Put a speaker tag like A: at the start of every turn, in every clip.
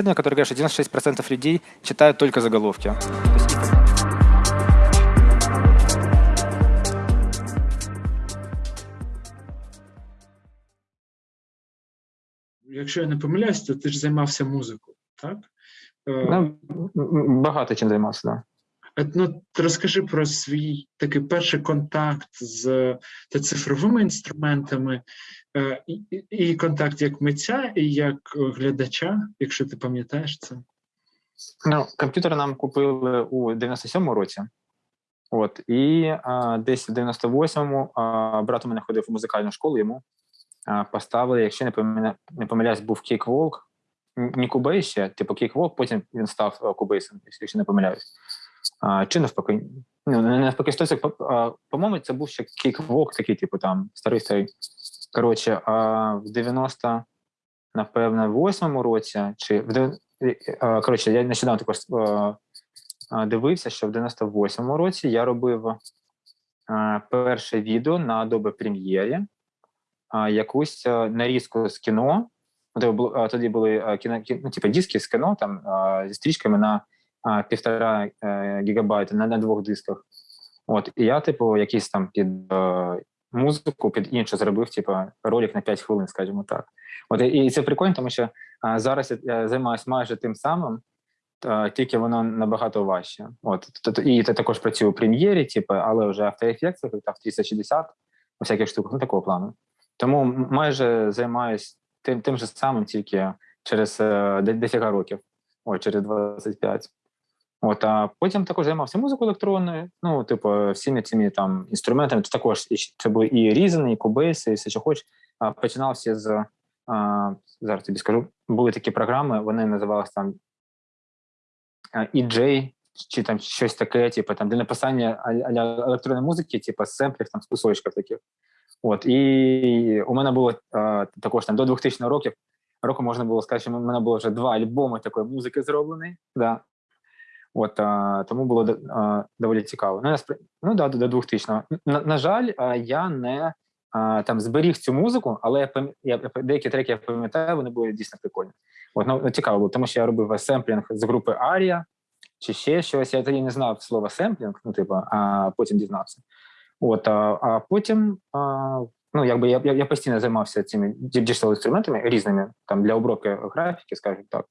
A: исследование, которое говорит, что 96% людей читают только заголовки.
B: Якщо я не помиляюсь, то ти ж займався музикою, так?
A: Ну, багато чим займався, так.
B: Да. Ну, розкажи про свій такий перший контакт з цифровими інструментами, і, і контакт як митця, і як глядача, якщо ти пам'ятаєш це.
A: Ну, комп'ютер нам купили у 97-му році. От, і а, десь в 98-му а, брат у мене ходив у музикальну школу, йому а, поставили, якщо не помиля... не помиляюсь, був Cakewalk, не Cubase ще, типу Cakewalk, потім він став Cubase ом, якщо не помиляюсь. А, Чи навпаки, ну, не навпаки, щось, по-моєму, це був ще Кейкволк, такий, типу, там, старий старий. Коротше, а в 90, напевно, в 8-му році, чи в коротше, я нещодавно також дивився, що в 98-му році я робив перше відео на Adobe Premiere, якусь нарізку з кіно. Тоді були кіно, ну, типу, диски з кіно там зі стрічками на півтора е, гігабайта на, на двох дисках. От, і я, типу, якийсь там під музику, під іншу зробив, типу, ролик на 5 хвилин, скажімо так. От і це прикольно, тому що а, зараз я займаюся майже тим самим, а, тільки воно набагато важче. От і це також працює у прем'єрі, типу, але вже After Effects, в 360, у всяких штуках, ну такого плану. Тому майже займаюся тим тим же самим, тільки через е, десяка років, о, через 25. От, а потім також займався музикою електронною, ну, типу, всіми цими там інструментами. Це також це були і різані, і кубейси, і все, що хоч. Починався з а, зараз тобі скажу, були такі програми, вони називалися там EJ, чи там щось таке, типу, там для написання електронної музики, типу семплів, там з кусочків таких. От, і у мене було а, також там до 2000 років, року можна було сказати, що у мене було вже два альбоми такої музики зроблені. Да. От, а, Тому було а, доволі цікаво. Ну, ну да, до 2000 На, на жаль, я не а, там зберіг цю музику, але я, я деякі треки я пам'ятаю, вони були дійсно прикольні. От, ну, ну, цікаво було, тому що я робив семплінг з групи Арія чи ще щось. Я тоді не знав слова семплінг, ну, типу, а потім дізнався. От, а, а потім, а, ну, якби я я, я постійно займався цими digital інструментами різними там для обробки графіки, скажімо так.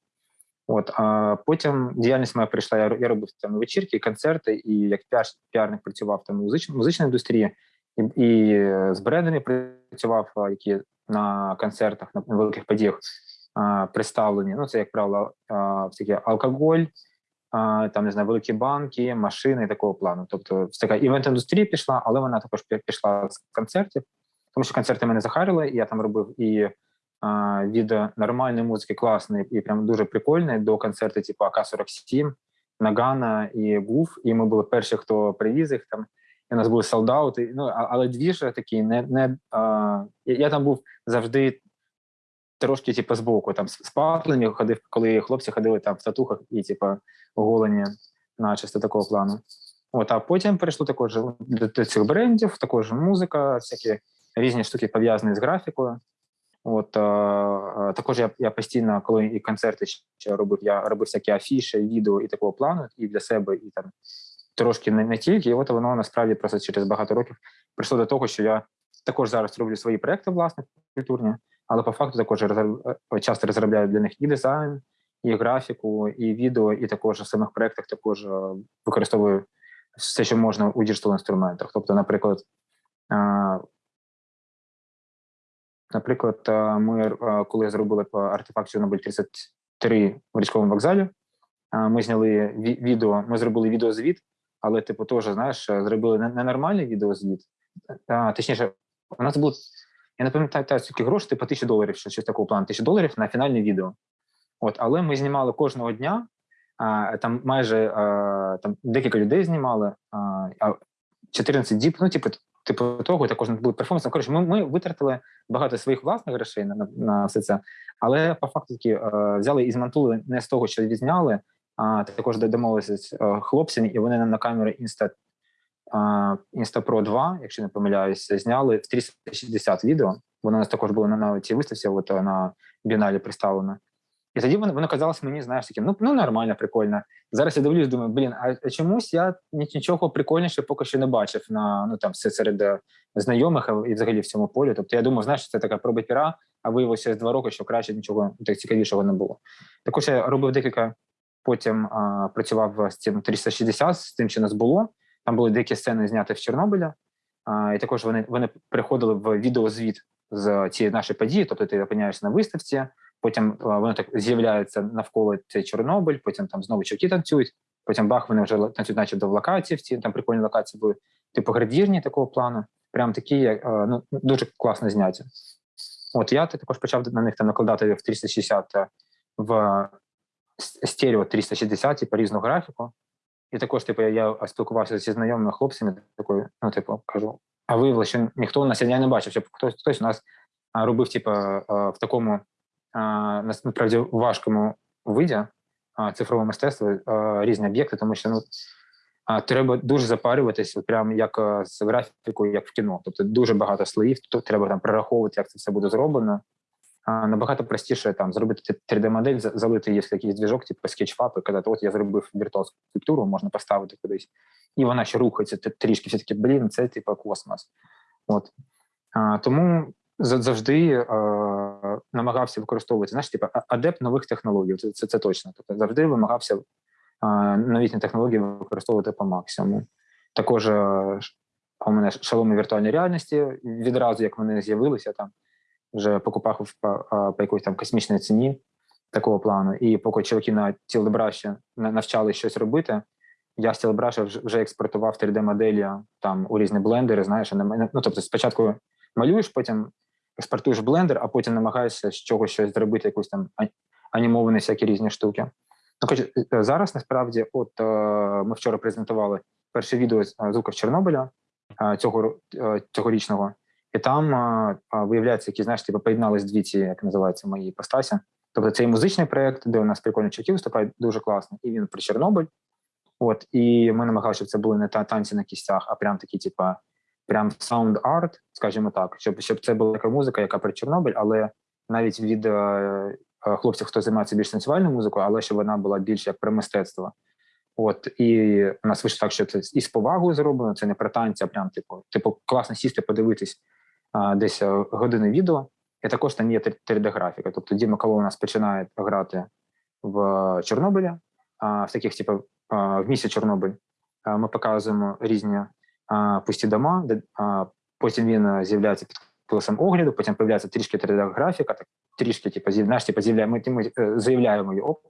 A: От, а потім діяльність моя прийшла. Я я робив там вечірки, концерти, і як піар, піарник працював там музич, музичній індустрії, і і з брендами працював, які на концертах, на великих подіях а, представлені. Ну, це, як правило, всякі алкоголь, а, там не знаю, великі банки, машини такого плану. Тобто, така івент-індустрія пішла, але вона також пішла з концертів, тому що концерти мене захарили, і я там робив і від нормальної музики, класної і прям дуже прикольної, до концерту, типу АК-47, Нагана і Гуф. І ми були перші, хто привіз їх там. І у нас були солдати. Ну але дві ж такі не не а, я там був завжди трошки, типу, збоку, там з патлені ходив, коли хлопці ходили там в татухах і типу, оголені начисто такого плану. От, а потім перейшло також до цих брендів, також музика, всякі різні штуки пов'язані з графікою. От а, також я я постійно, коли і концерти ще робив, я робив всякі афіші, відео і такого плану, і для себе, і там трошки не, не тільки. І от воно насправді просто через багато років прийшло до того, що я також зараз роблю свої проекти, власне, культурні, але по факту також е, часто розробляю для них і дизайн, і графіку, і відео, і також в самих проектах також е, використовую все, що можна у digital інструментах. Тобто, наприклад. Наприклад, ми коли зробили артефакт Чорнобиль 33 в річковому вокзалі, ми зняли відео, ми зробили відеозвіт, але, типу, теж, знаєш, зробили не нормальний відеозвіт. Точніше, у нас було, я не пам'ятаю, скільки грошей, типу тисячу доларів, щось такого плану, тисячу доларів на фінальне відео. От, Але ми знімали кожного дня, там майже там декілька людей знімали, а, 14 діб, ну, типу, типу того, також були перформанси. Коротше, ми ми витратили багато своїх власних грошей на на все це, але по факту таки е, взяли і змонтували не з того, що відзняли, а також домовилися з е, хлопцями, і вони на камери Insta, Insta Pro 2, якщо не помиляюся, зняли в 360 відео. Воно у нас також було на, на цій виставці, от на біналі представлено. І тоді воно, казалось мені, знаєш, таким, ну, ну нормально, прикольно. Зараз я дивлюсь, думаю, блін, а чомусь я нічого прикольніше поки що не бачив на ну там все серед е, знайомих і взагалі в цьому полі. Тобто я думав, знаєш, це така проба піра, а виявилося з два роки, що краще нічого так цікавішого не було. Також я робив декілька, потім а, працював з цим 360, з тим, що нас було. Там були деякі сцени зняті в Чорнобиля, а, і також вони вони приходили в відеозвіт з цієї нашої події, тобто ти опиняєшся на виставці. Потім воно так з'являється навколо цей Чорнобиль, потім там знову чоловіки танцюють, потім бах, вони вже танцюють, начебто в локації, в ці там прикольні локації були, типу градірні такого плану. Прям такі ну, дуже класно зняті. От я також почав на них там накладати в 360 в стерео 360, типу різну графіку. І також, типу, я спілкувався зі знайомими хлопцями, такою, ну, типу, кажу, а виявилося, що ніхто у нас я не бачив, щоб хтось хтось у нас робив, типу, в такому насправді важкому виді цифрового мистецтва різні об'єкти, тому що ну треба дуже запарюватися, прямо як з графікою, як в кіно. Тобто дуже багато слоїв, то треба там прораховувати, як це все буде зроблено. Набагато простіше там зробити 3D-модель, залити її в якийсь двіжок, типу скетчфап, і казати, от я зробив віртуальну скульптуру, можна поставити кудись, і вона ще рухається трішки. Все таки, блін, це типу космос. От а, тому завжди е, намагався використовувати знаєш, типу, адепт нових технологій. Це це, це точно. Тобто завжди вимагався е, новітні технології використовувати по максимуму. Також е, у мене шаломи віртуальної реальності відразу, як вони з'явилися, там вже покупав по, по якоїсь там космічній ціні такого плану. І поки чоловіки на тілебраші навчали щось робити. Я з тілебраша вже експортував 3D-моделі там у різні блендери. Знаєш, ну тобто спочатку малюєш, потім експортуєш блендер, а потім намагаєшся з чогось щось зробити, якусь там анімовані всякі різні штуки. Ну, хоч е, зараз насправді, от е, ми вчора презентували перше відео з е, звуків Чорнобиля цього цьогорічного, і там виявляється, які знаєш, типу, поєднались дві ці, як називаються, мої постасі. Тобто це і музичний проєкт, де у нас прикольні чаки виступають, дуже класно, і він про Чорнобиль. От, і ми намагалися, щоб це були не та танці на кістях, а прям такі, типа, прям art, скажімо так, щоб щоб це була така музика, яка про Чорнобиль, але навіть від е, е, хлопців, хто займається більш танцювальною музикою, але щоб вона була більш як про мистецтво. От і у нас вийшло так, що це і з повагою зроблено, це не про танці, а прям типу, типу, класно сісти, подивитись а, десь е, години відео. І також там є 3D-графіка. Тобто Діма Кало у нас починає грати в Чорнобилі, а в таких, типу, в місті Чорнобиль. Ми показуємо різні пусті дома, де потім він з'являється під колесом огляду, потім з'являється трішки 3D-графіка, так трішки, типу, знаєш, типу, ми е, заявляємо його,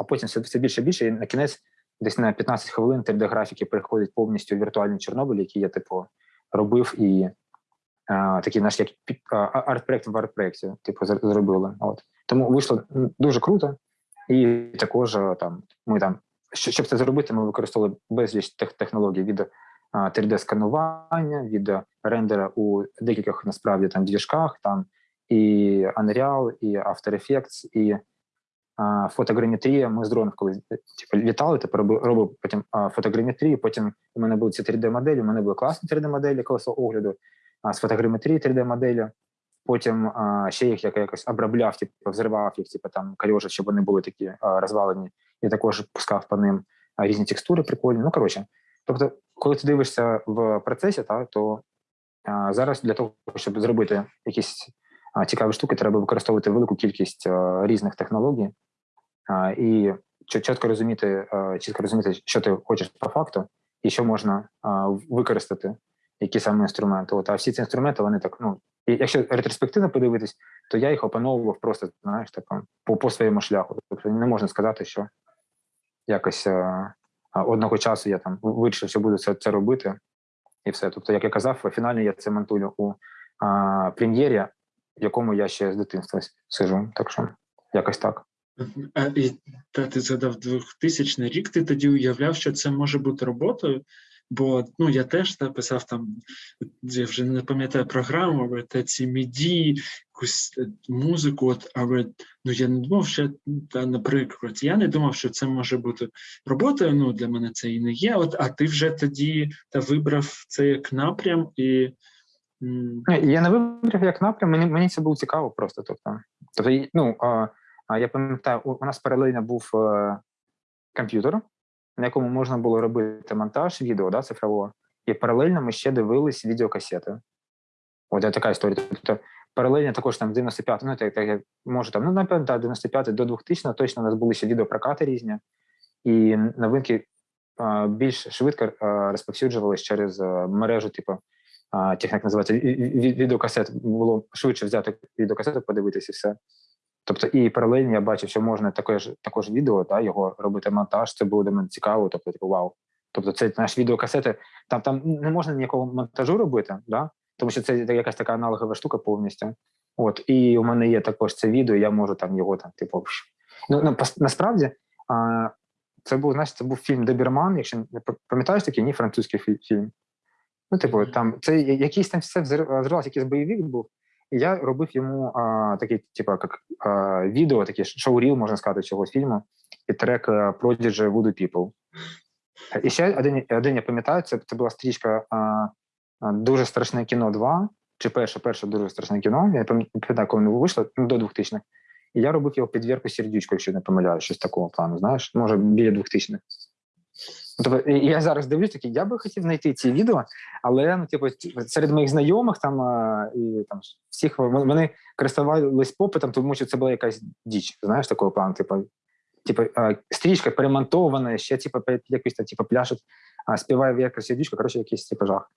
A: а потім все, все більше і більше, і на кінець десь на 15 хвилин 3D-графіки переходять повністю в віртуальний Чорнобиль, який я, типу, робив і а, такий наш як арт-проект в арт-проекті, типу, зробили. От. Тому вийшло дуже круто, і також там ми там, щоб це зробити, ми використовували безліч технологій від 3D-сканування від рендера у декількох насправді там двіжках, там і Unreal, і After Effects, і а, фотограметрія. Ми з дронів коли типу, літали, тепер робив потім а, фотограметрію. Потім у мене були ці 3D-моделі. У мене були класні 3D-моделі колесо огляду, а з фотограметрії 3D-моделі. Потім а, ще їх я якось обробляв, типу, взривав їх, типу там кальожа, щоб вони були такі а, розвалені, і також пускав по ним різні текстури прикольні. Ну коротше, тобто коли ти дивишся в процесі, та, то а, зараз для того, щоб зробити якісь а, цікаві штуки, треба використовувати велику кількість а, різних технологій і чітко розуміти, чітко розуміти, що ти хочеш по факту, і що можна використати, які саме інструменти. От, а всі ці інструменти, вони так, ну, і якщо ретроспективно подивитись, то я їх опановував просто, знаєш, так, по, по своєму шляху. Тобто не можна сказати, що якось одного часу я там вирішив, що буду це це робити, і все. Тобто, як я казав, фінально я це монтую у а, прем'єрі, в якому я ще з дитинства сижу. Так що якось так.
B: А, і та ти згадав 2000 рік. Ти тоді уявляв, що це може бути роботою. Бо ну я теж та, писав там, я вже не пам'ятаю програму, але та ці міді, якусь е, музику, от, але ну я не думав, що та, наприклад, я не думав, що це може бути роботою. Ну для мене це і не є. От, а ти вже тоді та вибрав це як напрям і.
A: Я не вибрав як напрям, мені мені це було цікаво просто. Тобто, тобто ну, А я пам'ятаю, у, нас паралельно був е, комп'ютер, на якому можна було робити монтаж відео да, цифрового, і паралельно ми ще дивились відеокасети. От така історія. Тобто паралельно також там 95, ну так, так може там, ну напевно, да, 95 до 2000 точно у нас були ще відеопрокати різні, і новинки а, більш швидко а, розповсюджувалися через мережу, типу, а, як називається, відеокасет. Було швидше взяти відеокасету, подивитися все. Тобто, і паралельно я бачив, що можна також також відео, та, його робити монтаж, це було для мене цікаво, тобто, типу, вау. Тобто, це наш відеокасети, там там не можна ніякого монтажу робити, да? Тому що це якась така аналогова штука повністю. От, і у мене є також це відео, я можу там його там, типу. Ну, ну насправді, а, це був, знаєш, це був фільм Добірман, якщо не пам'ятаєш такий, ні, французький фільм. Ну, типу, там це якийсь там все взривався, якийсь бойовик був. І я робив йому а, такий, типу, як а, відео, таке шоу-ріл, можна сказати, цього фільму, і трек Prodigy Voodoo People. І ще один, один я пам'ятаю, це це була стрічка а, Дуже страшне кіно 2, чи перше, перше дуже страшне кіно. Я пам'ятаю, коли воно вийшло ну, до 2000-х. І я робив його під Вірку Сердючку, якщо не помиляю, щось такого плану, знаєш, може, біля 2000-х. Тобто, я зараз дивлюсь, такий, я би хотів знайти ці відео, але ну, типу, серед моїх знайомих там і там всіх вони користувались попитом, тому що це була якась діч, знаєш, такого плану. Типу, типу стрічка перемонтована, ще типу, якось типу, пляшуть, співає в якась дічка, коротше, якийсь типу, жах.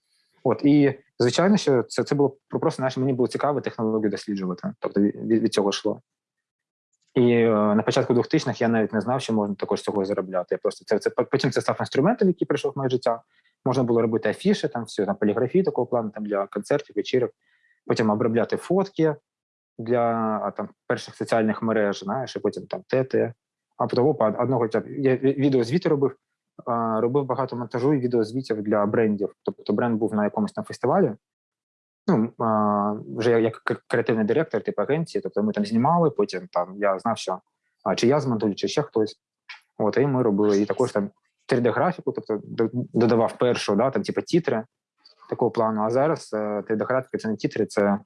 A: От і звичайно, що це це було просто знаєш, мені було цікаво технологію досліджувати. Тобто від, від цього йшло. І е, на початку 2000-х я навіть не знав, що можна також цього заробляти. Я просто це це потім це став інструментом, який прийшов в моє життя. Можна було робити афіши, там все там поліграфії такого плану, там для концертів, вечірок, потім обробляти фотки для там перших соціальних мереж, знаєш, і потім там тети. А потім опа, одного я відео звіти робив, робив багато монтажу і відеозвітів для брендів. Тобто бренд був на якомусь там фестивалі. Ну вже як креативний директор, типу агенції, тобто ми там знімали, потім там я знав, що чи я змонтую, чи ще хтось. От, і ми робили і також там 3D-графіку, тобто додавав першу, да, там, типу, тітри такого плану. А зараз 3D-графіка е, це не тітри, це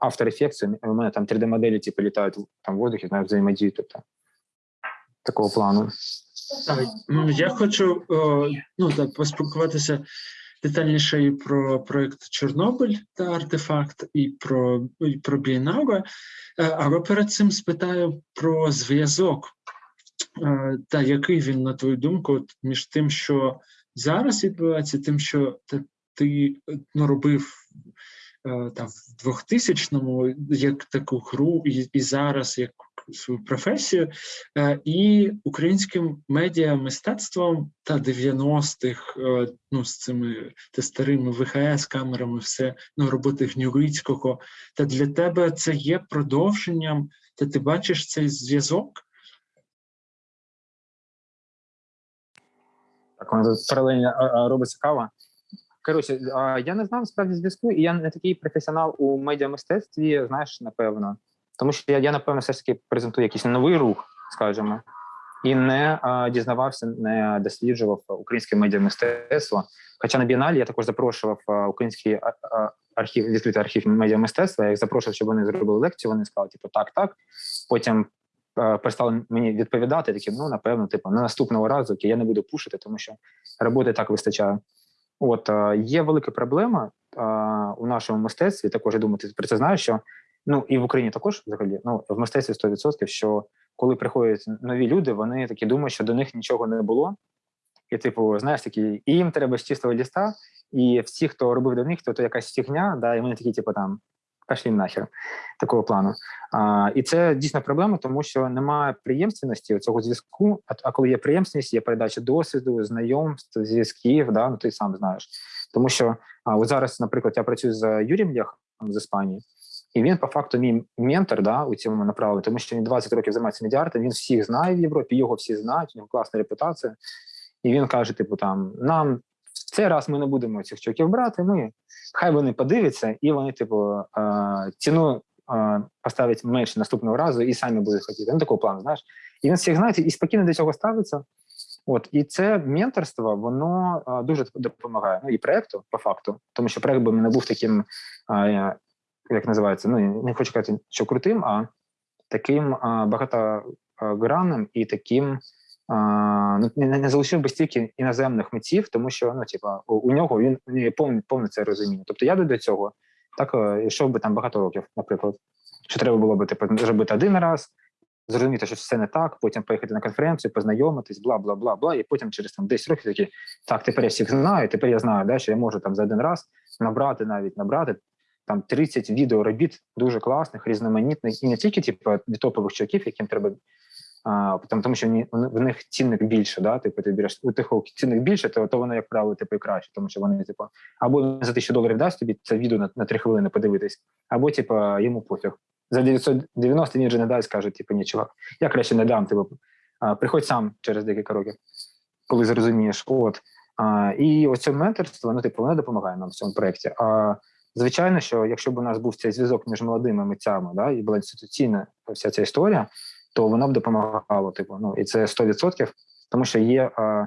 A: After Effects. У мене там 3D-моделі типу, літають там в воздухі, знають, взаємодіють. Тобто, такого плану.
B: Ну, я хочу ну, так, поспілкуватися детальніше і про проєкт Чорнобиль та артефакт, і про і про Бієнале, але перед цим спитаю про зв'язок, е, та який він, на твою думку, між тим, що зараз відбувається, тим, що ти ну, робив Е, там в 2000-му як таку гру, і і зараз як свою професію, е, і українським медіа мистецтвом та 90-х, е, ну з цими та старими ВХС камерами, все ну роботи Гнюрицького. Та для тебе це є продовженням, та ти бачиш цей зв'язок.
A: Так, воно тут паралельно робиться кава. Коротше, я не знав справді зв'язку, і я не такий професіонал у медіамистецтві, знаєш, напевно. Тому що я, я напевно, все ж таки презентую якийсь новий рух, скажімо, і не а, дізнавався, не досліджував українське медіамистецтво. Хоча на бієналі я також запрошував український а, архів, відкритий архів медіамистецтва. Я їх запрошував, щоб вони зробили лекцію. Вони сказали, типу, так, так. Потім перестали мені відповідати. Такі, ну напевно, типу, на наступного разу я не буду пушити, тому що роботи так вистачає. От є велика проблема у нашому мистецтві. Також я думаю, ти про це знаєш, що ну і в Україні також взагалі ну в мистецтві 100%, що коли приходять нові люди, вони такі думають, що до них нічого не було. І, типу, знаєш, такі, і їм треба з чистого ліста, і всі, хто робив до них, то то якась фігня, да, і вони такі, типу, там пошли нахер такого плану. А, І це дійсно проблема, тому що немає приємственності цього зв'язку. А, а коли є приємственність, є передача досвіду, знайомств, зв'язків, да, ну ти сам знаєш. Тому що а, от зараз, наприклад, я працюю з Юрієм Ляхом з Іспанії, і він по факту мій ментор да, у цьому направленні, тому що він 20 років займається медіартом, він всіх знає в Європі, його всі знають, у нього класна репутація. І він каже: типу, там нам в цей раз ми не будемо цих чоків брати. Ми хай вони подивляться, і вони, типу, ціну поставлять менше наступного разу і самі будуть хотіти. Ну, такого плану, знаєш. І він всіх знає і спокійно до цього ставиться. От і це менторство, воно а, дуже допомагає. Ну і проекту по факту, тому що проект би не був таким, як називається, ну не хочу казати, що крутим, а таким а, багатогранним і таким. А, ну, не, не залишив би стільки іноземних митців, тому що ну, типа, у, у нього він повне, повне це розуміння. Тобто я до цього так е, йшов би там багато років, наприклад. Що треба було би типу, зробити один раз, зрозуміти, що все не так, потім поїхати на конференцію, познайомитись, бла, бла, бла, бла, і потім через там 10 років такі, так, тепер я всіх знаю, тепер я знаю, да, що я можу там за один раз набрати навіть набрати там 30 відеоробіт дуже класних, різноманітних, і не тільки типу, від топових чуваків, яким треба. А, там, тому що вони, в них цінник більше, да, типу, ти береш у тих цінник більше, то то воно, як правило, типу, і краще, тому що вони, типу, або за тисячу доларів дасть тобі це відео на, на 3 хвилини подивитись, або типу, йому пофіг за 990 він вже не дасть, каже, типу, ні, чувак, я краще не дам. Типу, приходь сам через декілька років, коли зрозумієш. От. А, І оце менторство, ну, типу, воно допомагає нам в цьому проєкті. А звичайно, що якщо б у нас був цей зв'язок між молодими митцями, да, і була інституційна вся ця історія, то воно б допомагало. Типу, ну, і це 100%, тому що є. А,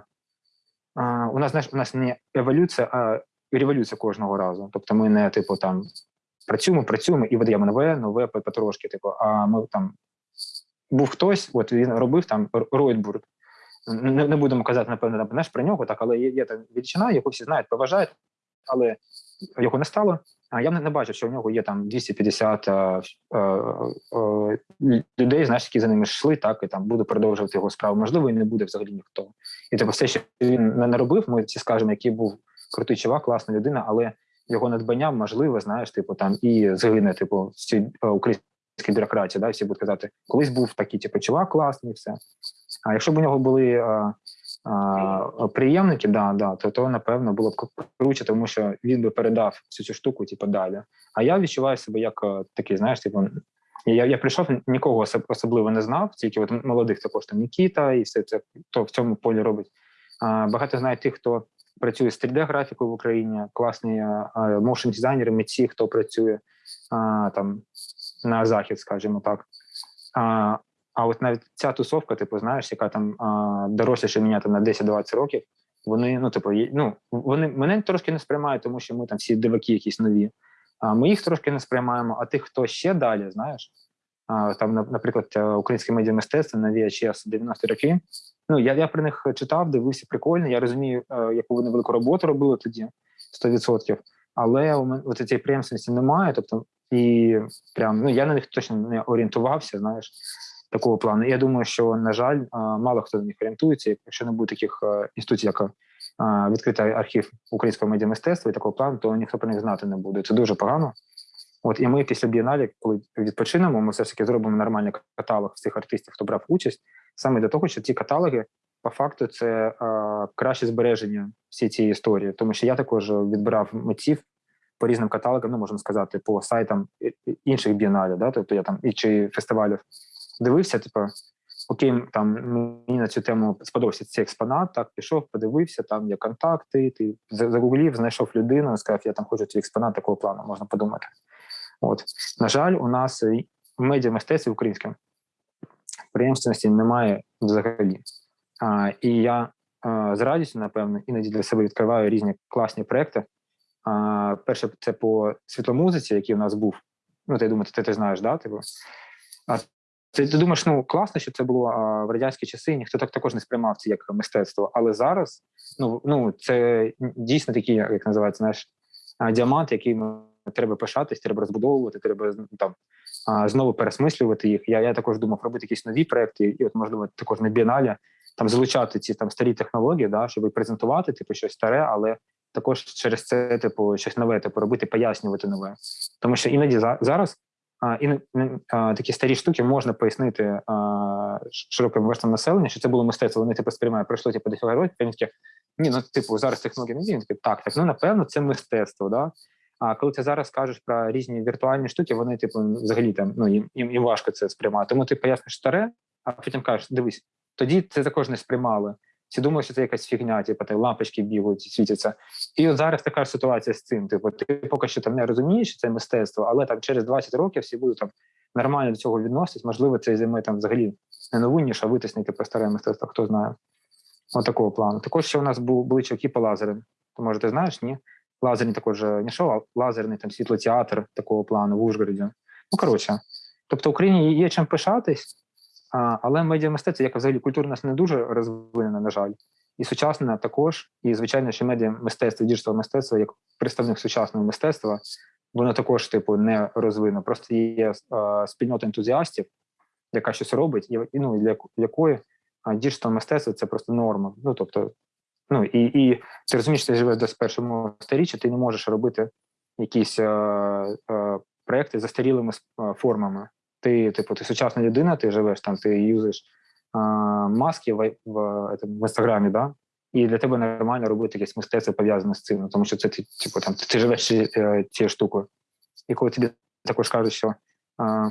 A: а, У нас знаєш, у нас не еволюція, а революція кожного разу. Тобто, ми не типу там працюємо, працюємо і видаємо нове, нове потрошки. Типу, а ми там був хтось, от він робив там Ройтбург. Не, не будемо казати, напевно, знаєш, про нього, так, але є, є там величина, яку всі знають, поважають, але його не стало. Я не, бачив, що у нього є там 250 а, а, а, людей, знаєш, які за ними йшли, так і там буде продовжувати його справу. Можливо, і не буде взагалі ніхто. І типу, все, що він не робив, ми всі скажемо, який був крутий чувак, класна людина, але його надбання можливо, знаєш, типу там і загине, типу, в цій е, українській бюрократії, да, всі будуть казати, колись був такий, типу, чувак класний, все. А якщо б у нього були а, приємники, да, да, то то напевно було б круче, тому що він би передав всю цю штуку, типу, далі. А я відчуваю себе як е, такий, знаєш, типу. Я я прийшов, нікого особливо не знав, тільки от молодих також там Нікіта і все це хто в цьому полі робить. А, Багато знають тих, хто працює з 3D-графікою в Україні, класні моушн дизайнери, митці, хто працює а, там на захід, скажімо так. А а от навіть ця тусовка, типу, знаєш, яка там а, доросліше мене там на 10-20 років, вони, ну, типу, ну, вони мене трошки не сприймають, тому що ми там всі диваки якісь нові. А ми їх трошки не сприймаємо, а тих, хто ще далі, знаєш, а, там, наприклад, е, українське медіамистецтво на VHS 90 роки, Ну я я про них читав, дивився прикольно. Я розумію, е, яку вони велику роботу робили тоді 100%. Але у мене от цієї приємності немає. Тобто, і прям ну я на них точно не орієнтувався. Знаєш, такого плану. І я думаю, що на жаль, е, мало хто на них орієнтується. Якщо не буде таких е, інституцій, як відкритий архів українського медіамистецтва і такого плану, то ніхто про них знати не буде. Це дуже погано. От і ми після бієналі, коли відпочинемо, ми все ж таки зробимо нормальний каталог цих артистів, хто брав участь саме для того, що ці каталоги по факту це е, краще збереження всієї цієї історії, тому що я також відбирав митців по різним каталогам, ну можна сказати, по сайтам інших бієналів, да, тобто я там і чи фестивалів дивився, типу, окей, там мені на цю тему сподобався цей експонат, так пішов, подивився, там є контакти, ти загуглів, знайшов людину, сказав, я там хочу цей експонат такого плану, можна подумати. От на жаль, у нас в медіамистецтві українським Приємственності немає взагалі. А, І я а, з радістю, напевно, іноді для себе відкриваю різні класні проекти. А, Перше, це по світломузиці, який у нас був. Ну, ти думаєш, ти, ти знаєш, да? Типу? А ти, ти думаєш, ну класно, що це було в радянські часи, ніхто так також не сприймав це як мистецтво. Але зараз ну, ну це дійсно такі, як називається, знаєш, діамант, який треба пишатись, треба розбудовувати, треба там знову пересмислювати їх. Я я також думав робити якісь нові проекти, і от можливо також на бієналі там залучати ці там старі технології, да, щоб презентувати типу щось старе, але також через це типу щось нове, типу робити, пояснювати нове. Тому що іноді за, зараз і а, такі старі штуки можна пояснити широким верствам населення, що це було мистецтво. Вони типу сприймають, пройшло типу до вони такі, ні, ну типу зараз технології не діють. Так, так, ну напевно, це мистецтво. Да? А коли ти зараз кажеш про різні віртуальні штуки, вони типу взагалі там ну їм їм важко це сприймати. Тому ти поясниш старе, а потім кажеш, дивись, тоді це також не сприймали. Всі думають, що це якась фігня, типу, там лампочки бігають, світяться. І от зараз така ж ситуація з цим. Типу, ти поки що там не розумієш, це мистецтво, але там через 20 років всі будуть там нормально до цього відноситись. Можливо, це займе там взагалі не нову ніж, а витиснити по старе мистецтво, хто знає. От такого плану. Також ще у нас були чоловіки по лазерам. То може ти знаєш, ні? лазерні також не шоу, а лазерний там світлотеатр такого плану в Ужгороді. Ну коротше, Тобто Україні є чим пишатись, а, але медіамистецтво, як взагалі культура у нас не дуже розвинена, на жаль. І сучасне також, і звичайно, що медіа мистецтво, digital мистецтво, як представник сучасного мистецтва, воно також, типу, не розвинено. Просто є а, спільнота ентузіастів, яка щось робить, і ну, для якої digital мистецтво це просто норма. Ну тобто, ну і і ти розумієш, що ти живеш в 21 сторіччі, ти не можеш робити якісь а, а, проекти застарілими формами. Ти, типу, ти сучасна людина, ти живеш там, ти юзаєш а, маски в, в, в, в інстаграмі, да? і для тебе нормально робити якесь мистецтво пов'язане з цим, тому що це ти, типу, там, ти, живеш цією штукою. І коли тобі також кажуть, що а,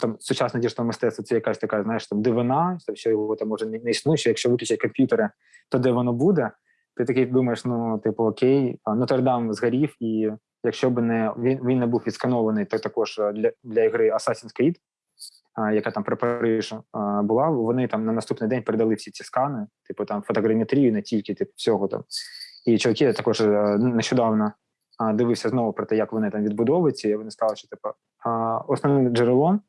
A: там сучасне digital мистецтво це якась така, знаєш, там дивина, що його там може не існує, що якщо виключать комп'ютери, то де воно буде? Ти такий думаєш, ну, типу, окей, Нотр-Дам згорів, і якщо б не він він не був відсканований, то також для для ігри Assassin's Creed, яка там при Париж була, вони там на наступний день передали всі ці скани, типу там фотограметрію, не тільки типу, всього там. І чоловіки також нещодавно дивився знову про те, як вони там відбудовуються, і вони сказали, що типу, основним джерелом,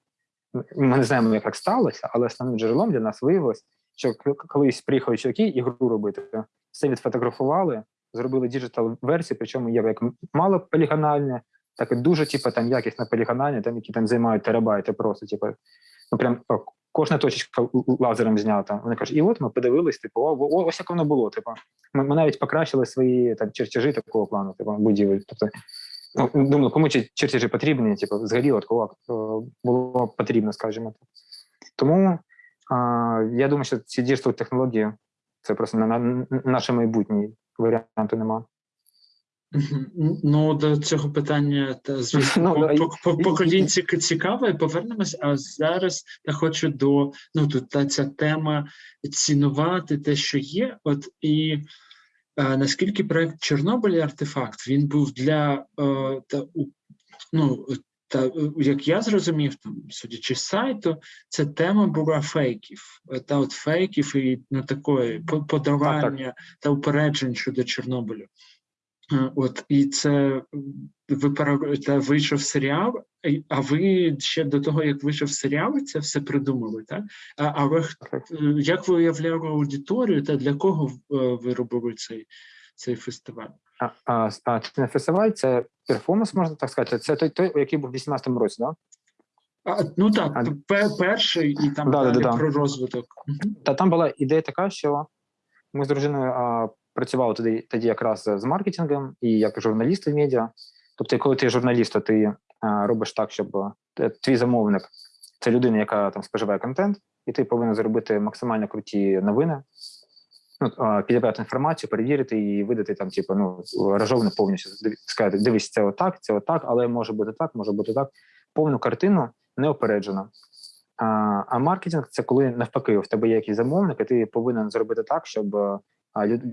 A: ми не знаємо, як так сталося, але основним джерелом для нас виявилось, що колись приїхали чоловіки ігру робити, все відфотографували, зробили digital версію, причому є як мало полігональне, так і дуже, типу, там якісне полігональне, там які там займають терабайти просто, типу, ну прям о, кожна точечка лазером знята. Вони кажуть, і от ми подивились, типу, о, ось як воно було. Типу, ми, ми навіть покращили свої там чертежі такого плану, типу, будівель. Тобто, ну, думали, кому ці чертежі потрібні, типу, згоріло, кого було потрібно, скажімо так. Тому а, я думаю, що ці digital технології це просто на, на наше майбутнє варіанту нема.
B: Ну, до цього питання, та звісно, ну, по, по, по поколінь цікаве, повернемось. А зараз я хочу до ну тут та ця тема цінувати те, що є. От і а, наскільки проект Чорнобиль і артефакт він був для е, та, ну, та як я зрозумів, там судячи з сайту, ця тема була фейків, та от фейків і ну, такої подавання та упереджень щодо Чорнобилю. От і це ви та вийшов серіал, а ви ще до того, як вийшов серіал, це все придумали, так? А а ви як ви уявляли аудиторію та для кого ви робили цей цей фестиваль?
A: А, а, а фестиваль, це перформанс, можна так сказати. Це той, той який був в 18-му році, так?
B: А, ну так, а, перший і там да, далі да, да. про розвиток.
A: Та там була ідея така, що ми з дружиною а, працював тоді тоді якраз з маркетингом і як журналіст в медіа. Тобто, коли ти журналіст, то ти а, робиш так, щоб е, твій замовник це людина, яка там споживає контент, і ти повинен зробити максимально круті новини, ну, підібрати інформацію, перевірити і видати там, типу, ну, ражовно повністю сказати, дивись, це отак, це отак, але може бути так, може бути так. Повну картину неопереджено. А а маркетинг це коли навпаки, в тебе є якийсь замовник, і ти повинен зробити так, щоб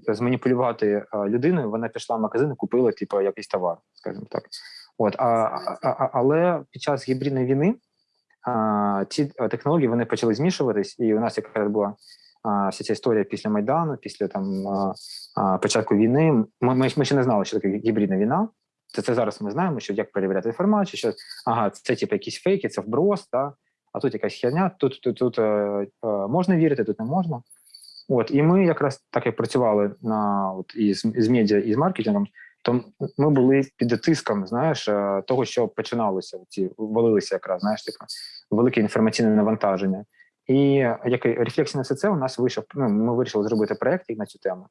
A: зманіпулювати людиною, вона пішла в магазин і купила типу, якийсь товар, скажімо так. От, а, а, Але під час гібридної війни а, ці технології вони почали змішуватись, і у нас якраз була а, вся ця історія після Майдану, після там початку війни. Ми, ми ще не знали, що таке гібридна війна. Це це зараз ми знаємо, що як перевіряти інформацію, що ага, це типу якісь фейки, це вброс, та, а тут якась херня, тут тут, тут е, е, можна вірити, тут не можна. От і ми якраз так як працювали на от із з медіа і з маркетингом, то ми були під тиском, знаєш, е, того, що починалося. Ці валилися якраз знаєш, типу, велике інформаційне навантаження. І як рефлексія на все це у нас вийшов. Ну, ми вирішили зробити проект на цю тему,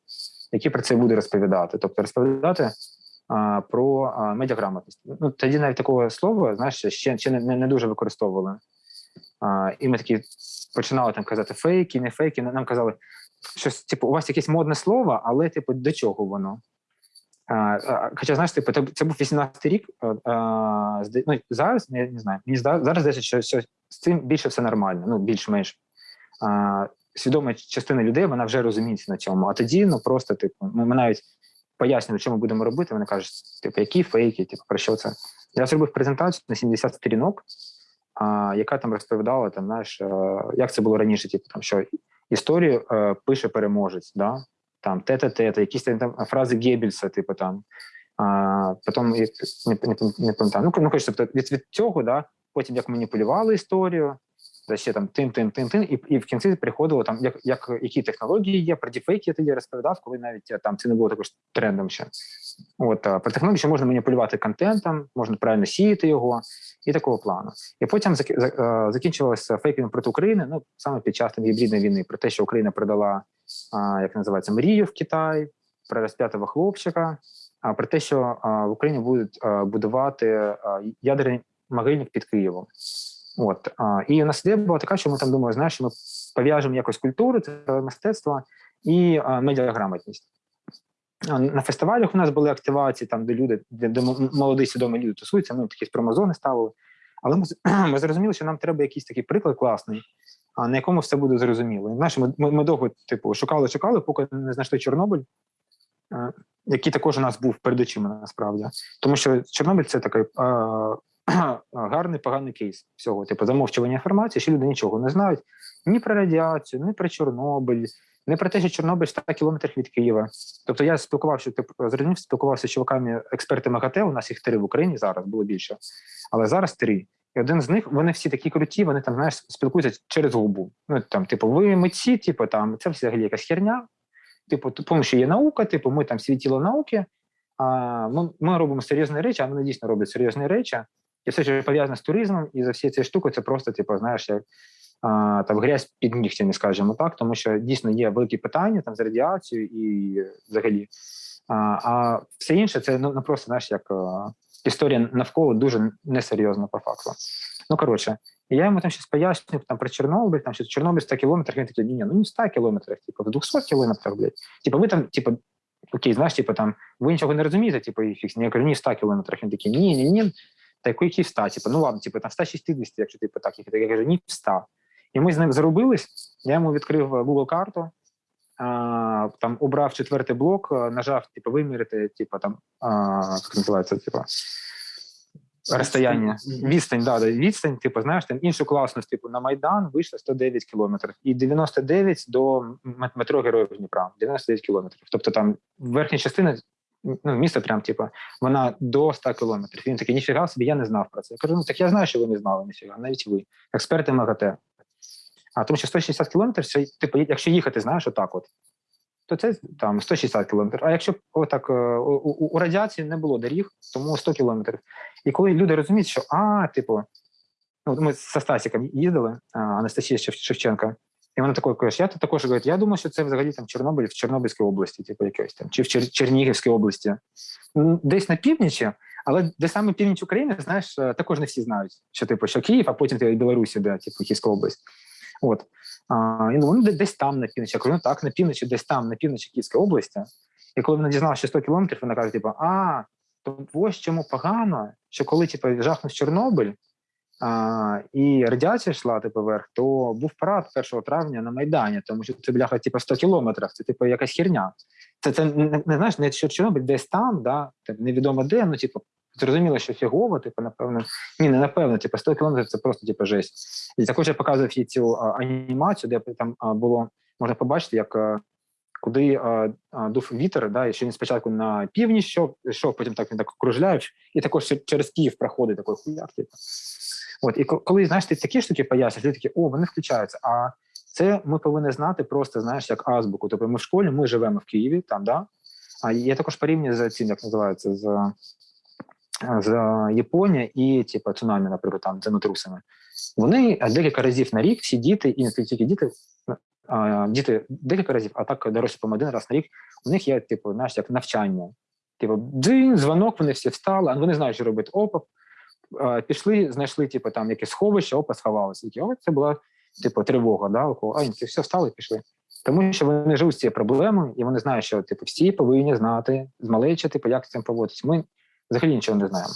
A: який про це буде розповідати. Тобто розповідати а, про а, медіаграмотність. Ну тоді навіть такого слова, знаєш, ще ще не не дуже використовували. А, І ми такі починали там казати фейки, не фейки. Нам казали, щось, типу, у вас якесь модне слово, але типу, до чого воно? Хоча, знаєш, типу, це був 18-й рік. Ну, Зараз я не знаю, мені зараз здається, що, що з цим більше все нормально, ну більш-менш. Свідома частина людей вона вже розуміється на цьому. А тоді ну просто, типу, ми, навіть пояснюємо, що ми будемо робити. Вони кажуть, типу, які фейки, типу, про що це? Я зробив презентацію на 70 сторінок, яка там розповідала, там, знаєш, як це було раніше, типу, там, що історію пише переможець, да? Там те-те-те, якісь там фрази Геббельса, типу там. А, Потім не, не, не пам'ятаю. Ну, ну, тобто від, від цього, да, потім як маніпулювали історію, та ще там тин, тин, тин, тин, і, і в кінці приходило там, як, як які технології є, про дефейки я тоді розповідав, коли навіть там це не було також трендом ще. От про технології, що можна маніпулювати контентом, можна правильно сіяти його і такого плану. І потім зак- за- е, закінчилося фейками проти України. Ну саме під час гібридної війни, про те, що Україна продала як називається мрію в Китай, про розп'ятого хлопчика, про те, що в Україні будуть будувати ядерний могильник під Києвом. От і у нас ідея була така, що ми там думали, знаєш, що ми пов'яжемо якось культуру, це мистецтво і медіаграмотність. На фестивалях у нас були активації, там, де люди, де, де молоді свідомі люди тусуються, ми такі промозони ставили. Але ми, ми зрозуміли, що нам треба якийсь такий приклад класний, на якому все буде зрозуміло. Знаєш, ми, ми, довго типу, шукали, шукали, поки не знайшли Чорнобиль, е, який також у нас був перед очима насправді. Тому що Чорнобиль це такий е, гарний, поганий кейс всього. Типу, замовчування інформації, що люди нічого не знають ні про радіацію, ні про Чорнобиль, не про те, що Чорнобиль 100 кілометрів від Києва. Тобто я спілкувався, типу, зрозумів, спілкувався з чуваками, експертами ГАТЕ, у нас їх три в Україні зараз, було більше, але зараз три. І один з них, вони всі такі круті, вони там, знаєш, спілкуються через губу. Ну, там, типу, ви митці, типу, там, це взагалі якась херня. Типу, тому що є наука, типу, ми там світіло науки, а ми, ми робимо серйозні речі, а вони дійсно роблять серйозні речі. І все, що пов'язане з туризмом, і за всі ці штуки, це просто, типу, знаєш, як а, там грязь під нігтями, скажімо так, тому що дійсно є великі питання там з радіацією і взагалі. А, а все інше це ну, ну просто знаєш, як історія навколо дуже несерйозна по факту. Ну коротше, я йому там щось пояснюю там про Чорнобиль, там що Чорнобиль 100 кілометрів. Він такий, ні, ну не 100 кілометрів, типу, в 200 кілометрах, блядь. Типу, ви там, типу, окей, знаєш, типу, там, ви нічого не розумієте, типу, і фікс. Я кажу, ні, 100 кілометрів. Він такий, ні, ні, ні. Та який які 100? Типу, ну ладно, типу, там 160, якщо типу так. Я кажу, ні, 100. І ми з ним зарубились. Я йому відкрив Google карту, а, там обрав четвертий блок, нажав, типу, вимірити, типу, там, а, як називається, типу, розстояння. Відстань, да, да, відстань, типу, знаєш, там іншу класність, типу, на Майдан вийшло 109 кілометрів. І 99 до метро Героїв Дніпра, 99 кілометрів. Тобто там верхня частина, ну, місто прям, типу, вона до 100 кілометрів. Він такий, ніфіга собі, я не знав про це. Я кажу, ну так я знаю, що ви не знали, ніфіга, навіть ви, експерти МАГАТЕ. А тому що 160 кілометрів, типу, якщо їхати, знаєш, отак от, то це там 160 кілометрів. А якщо отак е, у, у, у радіації не було доріг, тому 100 кілометрів. І коли люди розуміють, що а, типу, ну, ми з Стасіком їздили, Анастасія Шевченка, і вона такою каже, я також говорить, я думаю, що це взагалі там Чорнобиль в Чорнобильській області, типу якось там, чи в Чер- Чернігівській області. Десь на північі, але де саме північ України, знаєш, е, також не всі знають, що типу, що Київ, а потім ти Білорусі, де типу Київська область. От. А, і ну, де- десь там на півночі. Я кажу, ну так, на півночі, десь там, на півночі Київської області. І коли вона дізналася, 100 кілометрів, вона каже, типу, а, то ось чому погано, що коли типу, жахнув Чорнобиль, а, і радіація йшла типу, вверх, то був парад 1 травня на Майдані, тому що це бляха типу, 100 кілометрів, це типу якась херня. Це, це не, не знаєш, не що Чорнобиль десь там, да, невідомо де, ну типу, зрозуміло, що фігово, типу, напевно. Ні, не напевно, типу, 100 кілометрів це просто типу, жесть. І також я показував їй цю а, анімацію, де там а, було можна побачити, як а, куди а, а, дув вітер, да, і що він спочатку на північ йшов, йшов, потім так він так кружляє, і також через Київ проходить такий хуяк. Типу. От, і коли знаєш, ти такі штуки пояснюєш, люди такі, о, вони включаються. А це ми повинні знати просто, знаєш, як азбуку. Тобто ми в школі, ми живемо в Києві, там, да? А я також порівнюю з цим, як називається, з Японія і типу, цунамі, наприклад, там землетрусами. Вони декілька разів на рік, всі діти, і не тільки діти, а, діти декілька разів, а так дорослі по один раз на рік, у них є, типу, знаєш, як навчання. Типу, дзинь, дзвонок, вони всі встали, а вони знають, що робити опа, пішли, знайшли, типу, там якесь сховище, опа, сховалися. Такі, о, це була, типу, тривога, да, около, а, ні, все, встали і пішли. Тому що вони живуть з цією проблемою, і вони знають, що типу, всі повинні знати з малечі, типу, як з цим поводитися. Ми взагалі нічого не знаємо.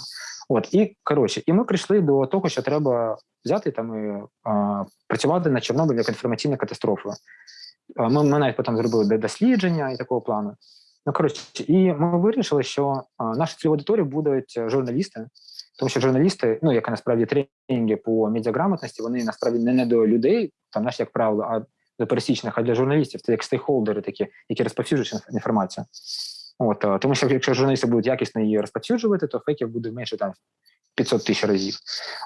A: От, і коротше, і ми прийшли до того, що треба взяти там і а, працювати на Чорнобиль як інформаційна катастрофа. Ми, ми навіть потім зробили дослідження і такого плану. Ну, коротше, і ми вирішили, що наша цільова аудиторія будуть журналісти, тому що журналісти, ну як насправді тренінги по медіаграмотності, вони насправді не, не до людей, там знаєш, як правило, а до пересічних, а для журналістів це як стейкхолдери такі, які розповсюджують інформацію. От, е, тому що якщо журналісти будуть якісно її розповсюджувати, то фейків буде менше там 500 тисяч разів.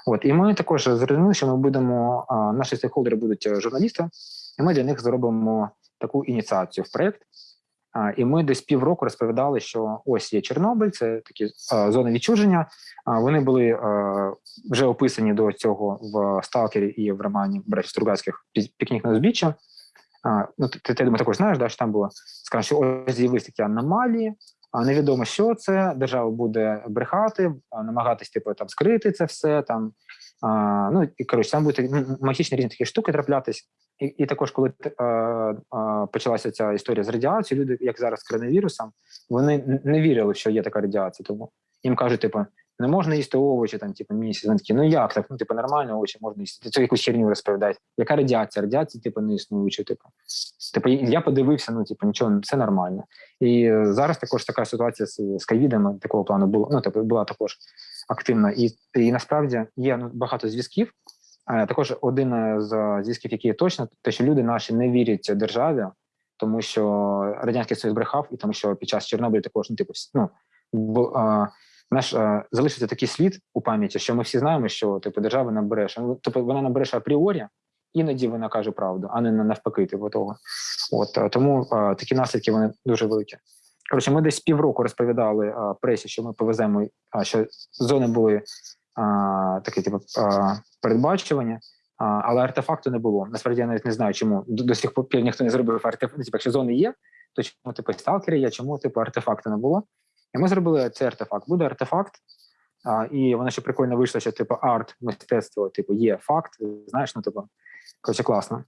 A: От і ми також зрозуміли, що ми будемо а, наші стейкхолдери будуть е, журналісти, і ми для них зробимо таку ініціацію в проект. А, і ми десь півроку розповідали, що ось є Чорнобиль, це такі а, зони відчуження. А, вони були а, вже описані до цього в Сталкері і в романі Братів Стругацьких пікнік на узбіччя. Ну, ти, ти, думаю, також знаєш, да, що там було сказано, що ось з'явилися такі аномалії, а невідомо, що це. Держава буде брехати, намагатись типу там скрити це все. Там а, ну і коротше, там будуть магічні різні такі штуки траплятись. І, і також, коли а, а, почалася ця історія з радіацією, люди, як зараз з коронавірусом, вони не вірили, що є така радіація. Тому їм кажуть, типу, не можна їсти овочі там, типу, місяць. Вони такі, ну як так? Ну, типу, нормально овочі можна їсти. Це якусь херню розповідають. Яка радіація? Радіація, типу, не існуюча. Типу. Типу, я подивився, ну типу, нічого, все нормально. І зараз також така ситуація з, з ковідом такого плану була. Ну, тобто була також активна. І, і насправді є ну, багато зв'язків. Також один з зв'язків, який є точно, те, що люди наші не вірять державі, тому що радянський союз брехав, і тому що під час Чорнобиля також ну, типу, ну, наш а, залишиться такий слід у пам'яті, що ми всі знаємо, що типу держава нам бреше. Ну, Тобто вона нам бреше апріорі, іноді вона каже правду, а не навпаки, типу того. От е, тому а, такі наслідки вони дуже великі. Коротше, ми десь півроку розповідали а, пресі, що ми повеземо, а, що зони були а, такі, типу, а, передбачувані, а, але артефакту не було. Насправді я навіть не знаю, чому до, до сих пір ніхто не зробив артефакт. Типу, якщо зони є, то чому типу сталкери є, чому типу артефакту не було? І ми зробили цей артефакт. Буде артефакт, а, і воно ще прикольно вийшло, що типу арт, мистецтво, типу, є факт. Знаєш, ну типу, коротше, класно.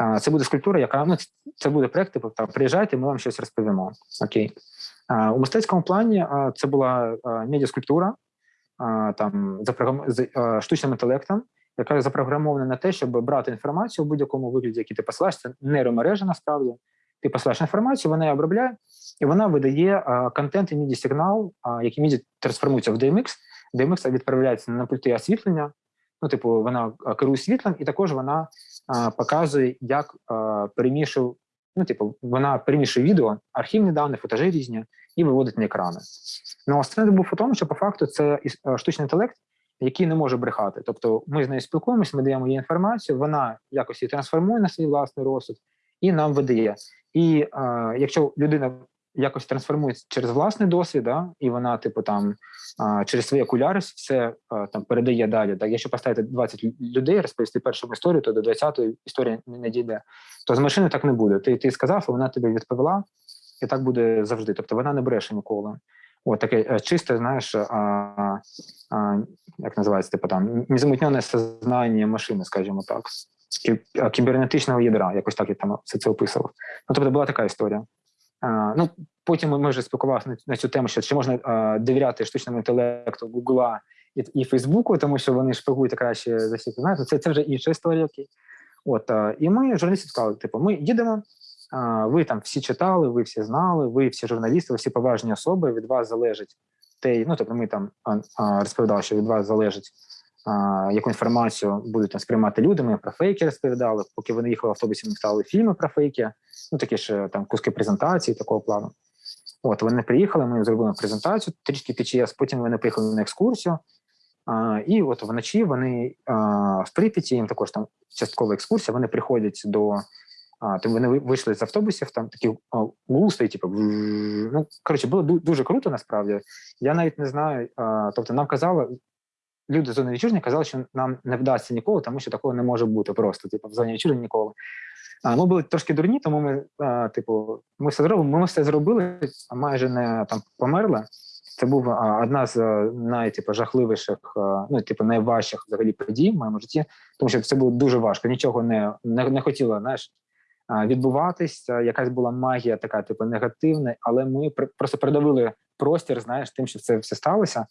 A: А, це буде скульптура, яка ну це буде проект, типу, там приїжджайте, ми вам щось розповімо. Окей. А, у мистецькому плані а, це була медіаскульптура, а, там запрограм... з а, штучним інтелектом, яка запрограмована на те, щоб брати інформацію в будь-якому вигляді, який ти посилаєш. Це нейромережа насправді. Ти посилаєш інформацію, вона її обробляє, і вона видає контент і міді сигнал, який міді трансформується в DMX. DMX відправляється на пульти освітлення. Ну, типу, вона керує світлом, і також вона а, показує, як а, перемішує, ну, типу, вона перемішує відео, архівні дані, футажі різні, і виводить на екрани. Ну, основне був у тому, що по факту це штучний інтелект, який не може брехати. Тобто ми з нею спілкуємося, ми даємо їй інформацію, вона якось її трансформує на свій власний розсуд і нам видає. І е, якщо людина якось трансформується через власний досвід, да, і вона, типу, там е, через свої окуляри все е, там передає далі. Так, якщо поставити 20 людей, розповісти першу історію, то до 20-ї історія не дійде. То з машини так не буде. Ти, ти сказав, а вона тобі відповіла, і так буде завжди. Тобто вона не бреше ніколи. От таке е, чисте, знаєш, а, а, як називається, типу там незамутнене сознання машини, скажімо так, кібернетичного ядра, якось так я там все це описував. Ну, тобто була така історія. А, ну, потім ми вже спілкувалися на, на цю тему, що чи можна а, довіряти штучному інтелекту Гугла і, і Фейсбуку, тому що вони шпигують краще за всіх. Знаєте, це, це вже інша історія. Окей. От, а, і ми журналісти сказали: типу, ми їдемо. А, ви там всі читали, ви всі знали, ви всі журналісти, ви всі поважні особи. Від вас залежить те, ну тобто ми там а, розповідали, що від вас залежить, яку інформацію будуть там сприймати люди. Ми про фейки розповідали. Поки вони їхали в автобусі, ми ставили фільми про фейки, ну такі ж там куски презентації такого плану. От вони приїхали, ми зробили презентацію трішки під час, потім вони приїхали на екскурсію. А, і от вночі вони а, в Прип'яті, їм також там часткова екскурсія, вони приходять до. А, вони вийшли з автобусів, там такі а, типу, ну, коротше, було дуже круто насправді. Я навіть не знаю. А, тобто, нам казали, люди з зони відчуження казали, що нам не вдасться ніколи, тому що такого не може бути просто. Типу, в зоні відчуження ніколи. А, ми були трошки дурні, тому ми, а, типу, ми все зробимо. Ми все зробили, майже не там померли. Це був а, одна з а, най, типу, ну, типу, найважчих взагалі подій в моєму житті, тому що це було дуже важко. Нічого не, не, не хотіло, знаєш. А, Якась була магія така, типу, негативна, але ми просто передавили простір, знаєш, тим, що це все сталося.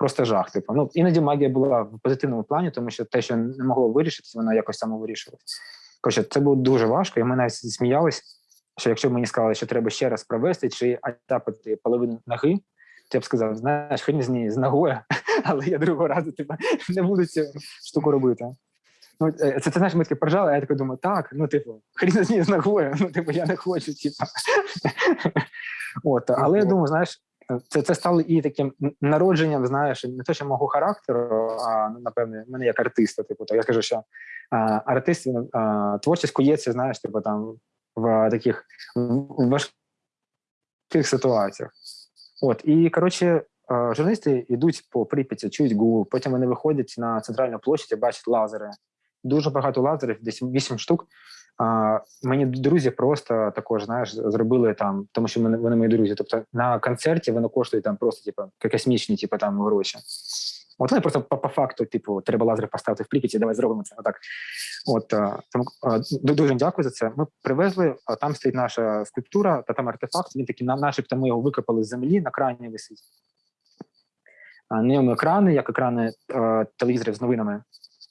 A: Просто жах. Типу. Ну, іноді магія була в позитивному плані, тому що те, що не могло вирішитися, воно якось само вирішилось. Коротше, це було дуже важко, і ми навіть сміялись, що якщо б мені сказали, що треба ще раз провести чи атапити половину ноги, то я б сказав, знаєш, хрін з неї з ногою, але я другого разу типу, не буду цю штуку робити. Ну, е, це ти знаєш, ми таки поржали, а я такий думаю, так, ну, типу, хрін з неї з ногою, ну, типу, я не хочу, типу. От, але я думаю, знаєш, це це стало і таким народженням, знаєш, не те, що мого характеру, а ну, напевне, мене як артиста. Типу, то я скажу, що а, артист а, творчість кується, знаєш, типу там в таких важких ситуаціях. От і коротше, журналісти йдуть по Прип'яті, чують гул, потім вони виходять на центральну площадь і бачать лазери. Дуже багато лазерів, десь 8 штук. А, Мені друзі просто також знаєш, зробили там, тому що вони, вони мої друзі. Тобто на концерті воно коштує там просто типу, космічні, типу, там гроші. От вони просто по, по факту, типу, треба лазер поставити в Прип'яті, давай зробимо це. Отак. От тому дуже дякую за це. Ми привезли, а там стоїть наша скульптура, та там артефакт. Він такий, начебто, ми його викопали з землі, на крані висить. На ньому екрани, як екрани е, телевізорів з новинами.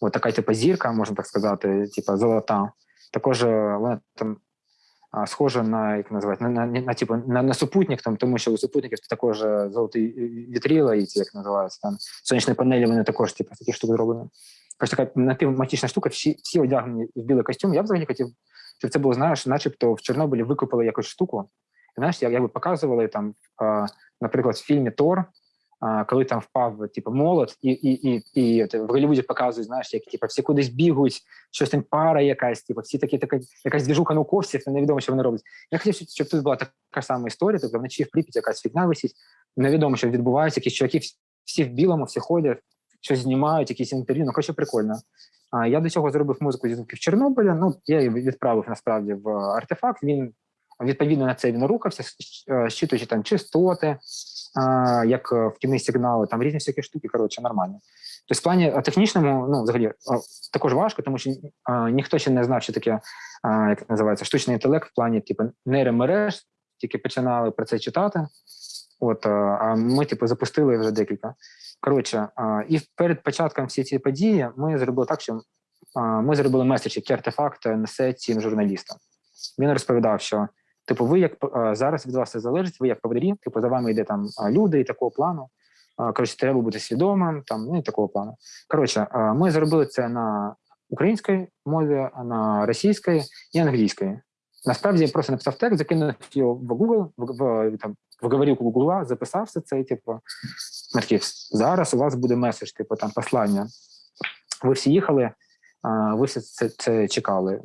A: От така, типу, зірка, можна так сказати, типу, золота. Також е, вона там схожа на як називають, на на, на, типу, на, на супутник, там, тому що у супутників також е, золоті вітріла, і ці як називаються там сонячні панелі, вони також типу, такі штуки зроблені. Ось така напівматічна штука, всі всі одягнені в білий костюм. Я взагалі хотів, щоб це було, знаєш, начебто в Чорнобилі викупили якусь штуку. І, знаєш, як, як би показували там, наприклад, в фільмі Тор коли там впав типу, молот, і і, і, і в Голлівуді показують, знаєш, як типу, всі кудись бігають, щось там пара якась, типу, всі такі така якась двіжука науковців, невідомо, що вони роблять. Я хотів, щоб тут була така сама історія, тобто вночі в Прип'яті якась фігня висить, невідомо, що відбувається, якісь чуваки всі в білому, всі ходять, щось знімають, якісь інтерв'ю, ну коротше, прикольно. А я до цього зробив музику зі звуків Чорнобиля. Ну я її відправив насправді в артефакт. Він відповідно на це він рухався, щитуючи там частоти, як е, вхідні сигнали, там різні всякі штуки, коротше, нормально. Тобто, в плані технічному, ну, взагалі, також важко, тому що ніхто ще не знав, що таке, як називається, штучний інтелект в плані типу, нейромереж, тільки починали про це читати. От, а ми, типу, запустили вже декілька. Коротше, і перед початком всієї цієї події ми зробили так, що ми зробили меседж, який артефакт несе цим журналістам. Він розповідав, що Типу, ви як зараз від вас це залежить, ви як поварі, типу, за вами йде там люди і такого плану. Коротше, треба бути свідомим, там ну і такого плану. Коротше, ми зробили це на українській мові, на російській і англійській. Насправді я просто написав текст, закинув його в Google, в, в, там, в говорівку Google, записався це, типу, такі, зараз у вас буде меседж, типу, там послання. Ви всі їхали, ви все це, це чекали.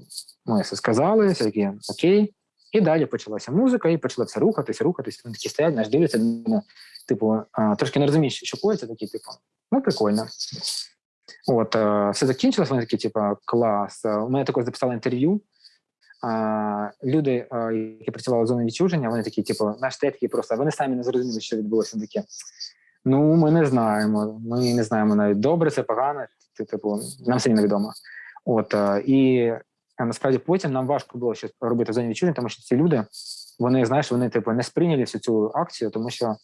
A: Ми все сказали, все такі, окей. І далі почалася музика, і почали все рухатися, рухатися. Вони такі стоять, наш дивляться, типу, трошки не розуміють, що коїться, такі, типу, ну прикольно. От, а, все закінчилось, вони такі, типу, клас. У мене також записали інтерв'ю. Люди, а, які працювали в зоні відчуження, вони такі, типу, наш такі просто вони самі не зрозуміли, що відбулося таке. Ну, ми не знаємо. Ми не знаємо навіть добре, це погано. Типу, нам все невідомо. От і а насправді потім нам важко було щось робити в зоні відчуження, тому що ці люди, вони знаєш, вони типу не сприйняли всю цю акцію, тому що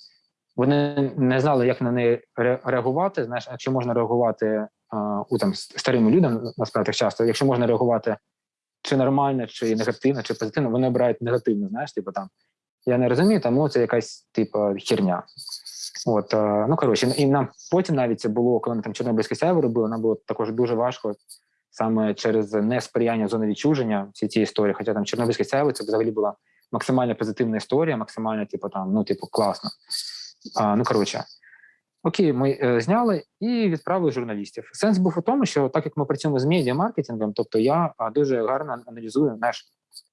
A: вони не знали, як на неї реагувати. Знаєш, якщо можна реагувати у там старим людям, насправді часто, якщо можна реагувати чи нормально, чи негативно, чи позитивно, вони обирають негативно. Знаєш, типу там я не розумію, тому це якась типу херня. От ну коротше, і нам потім навіть це було, коли ми там Чорнобильське сяйво робили, нам було також дуже важко саме через несприяння зони відчуження всі ці історії. Хоча там Чорнобильське сяйво це взагалі була максимально позитивна історія, максимально, типу, там, ну, типу, класно. А, Ну, коротше, окей, ми е, зняли і відправили журналістів. Сенс був у тому, що так як ми працюємо з медіа-маркетингом, тобто я дуже гарно аналізую наш.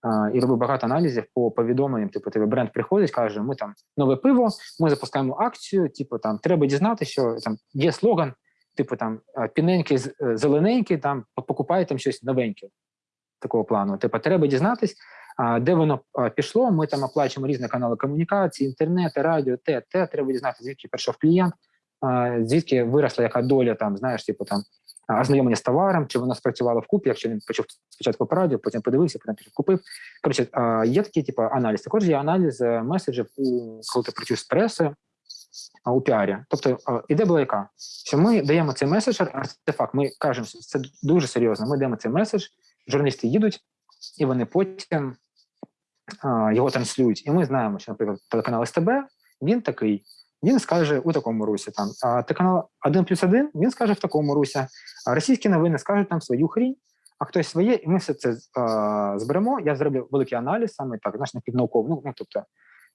A: Uh, і робив багато аналізів по повідомленням. Типу, тебе бренд приходить, каже: ми там нове пиво, ми запускаємо акцію. Типу, там треба дізнати, що там є слоган типу там піненький, е, зелененький, там покупає там щось новеньке такого плану. Типу, треба дізнатись, де воно пішло. Ми там оплачуємо різні канали комунікації, інтернет, радіо, те, те. Треба дізнатися, звідки прийшов клієнт, звідки виросла яка доля там, знаєш, типу там. Ознайомлення з товаром, чи воно спрацювало вкупі, якщо він почув спочатку по радіо, потім подивився, потім купив. Коротше, є такий типу аналіз. Також є аналіз е, меседжів, коли ти працюєш з пресою, у піарі. Тобто іде була яка? Що ми даємо цей меседж, артефакт, ми кажемо, що це дуже серйозно. Ми даємо цей меседж, журналісти їдуть, і вони потім а, його транслюють. І ми знаємо, що, наприклад, телеканал СТБ він такий. Він скаже у такому русі. Там а телеканал 1 плюс 1, він скаже в такому русі. А російські новини скажуть там свою хрінь, а хтось своє, і ми все це а, зберемо. Я зроблю великий аналіз, саме так, знаєш, напівнауково. Ну, ну тобто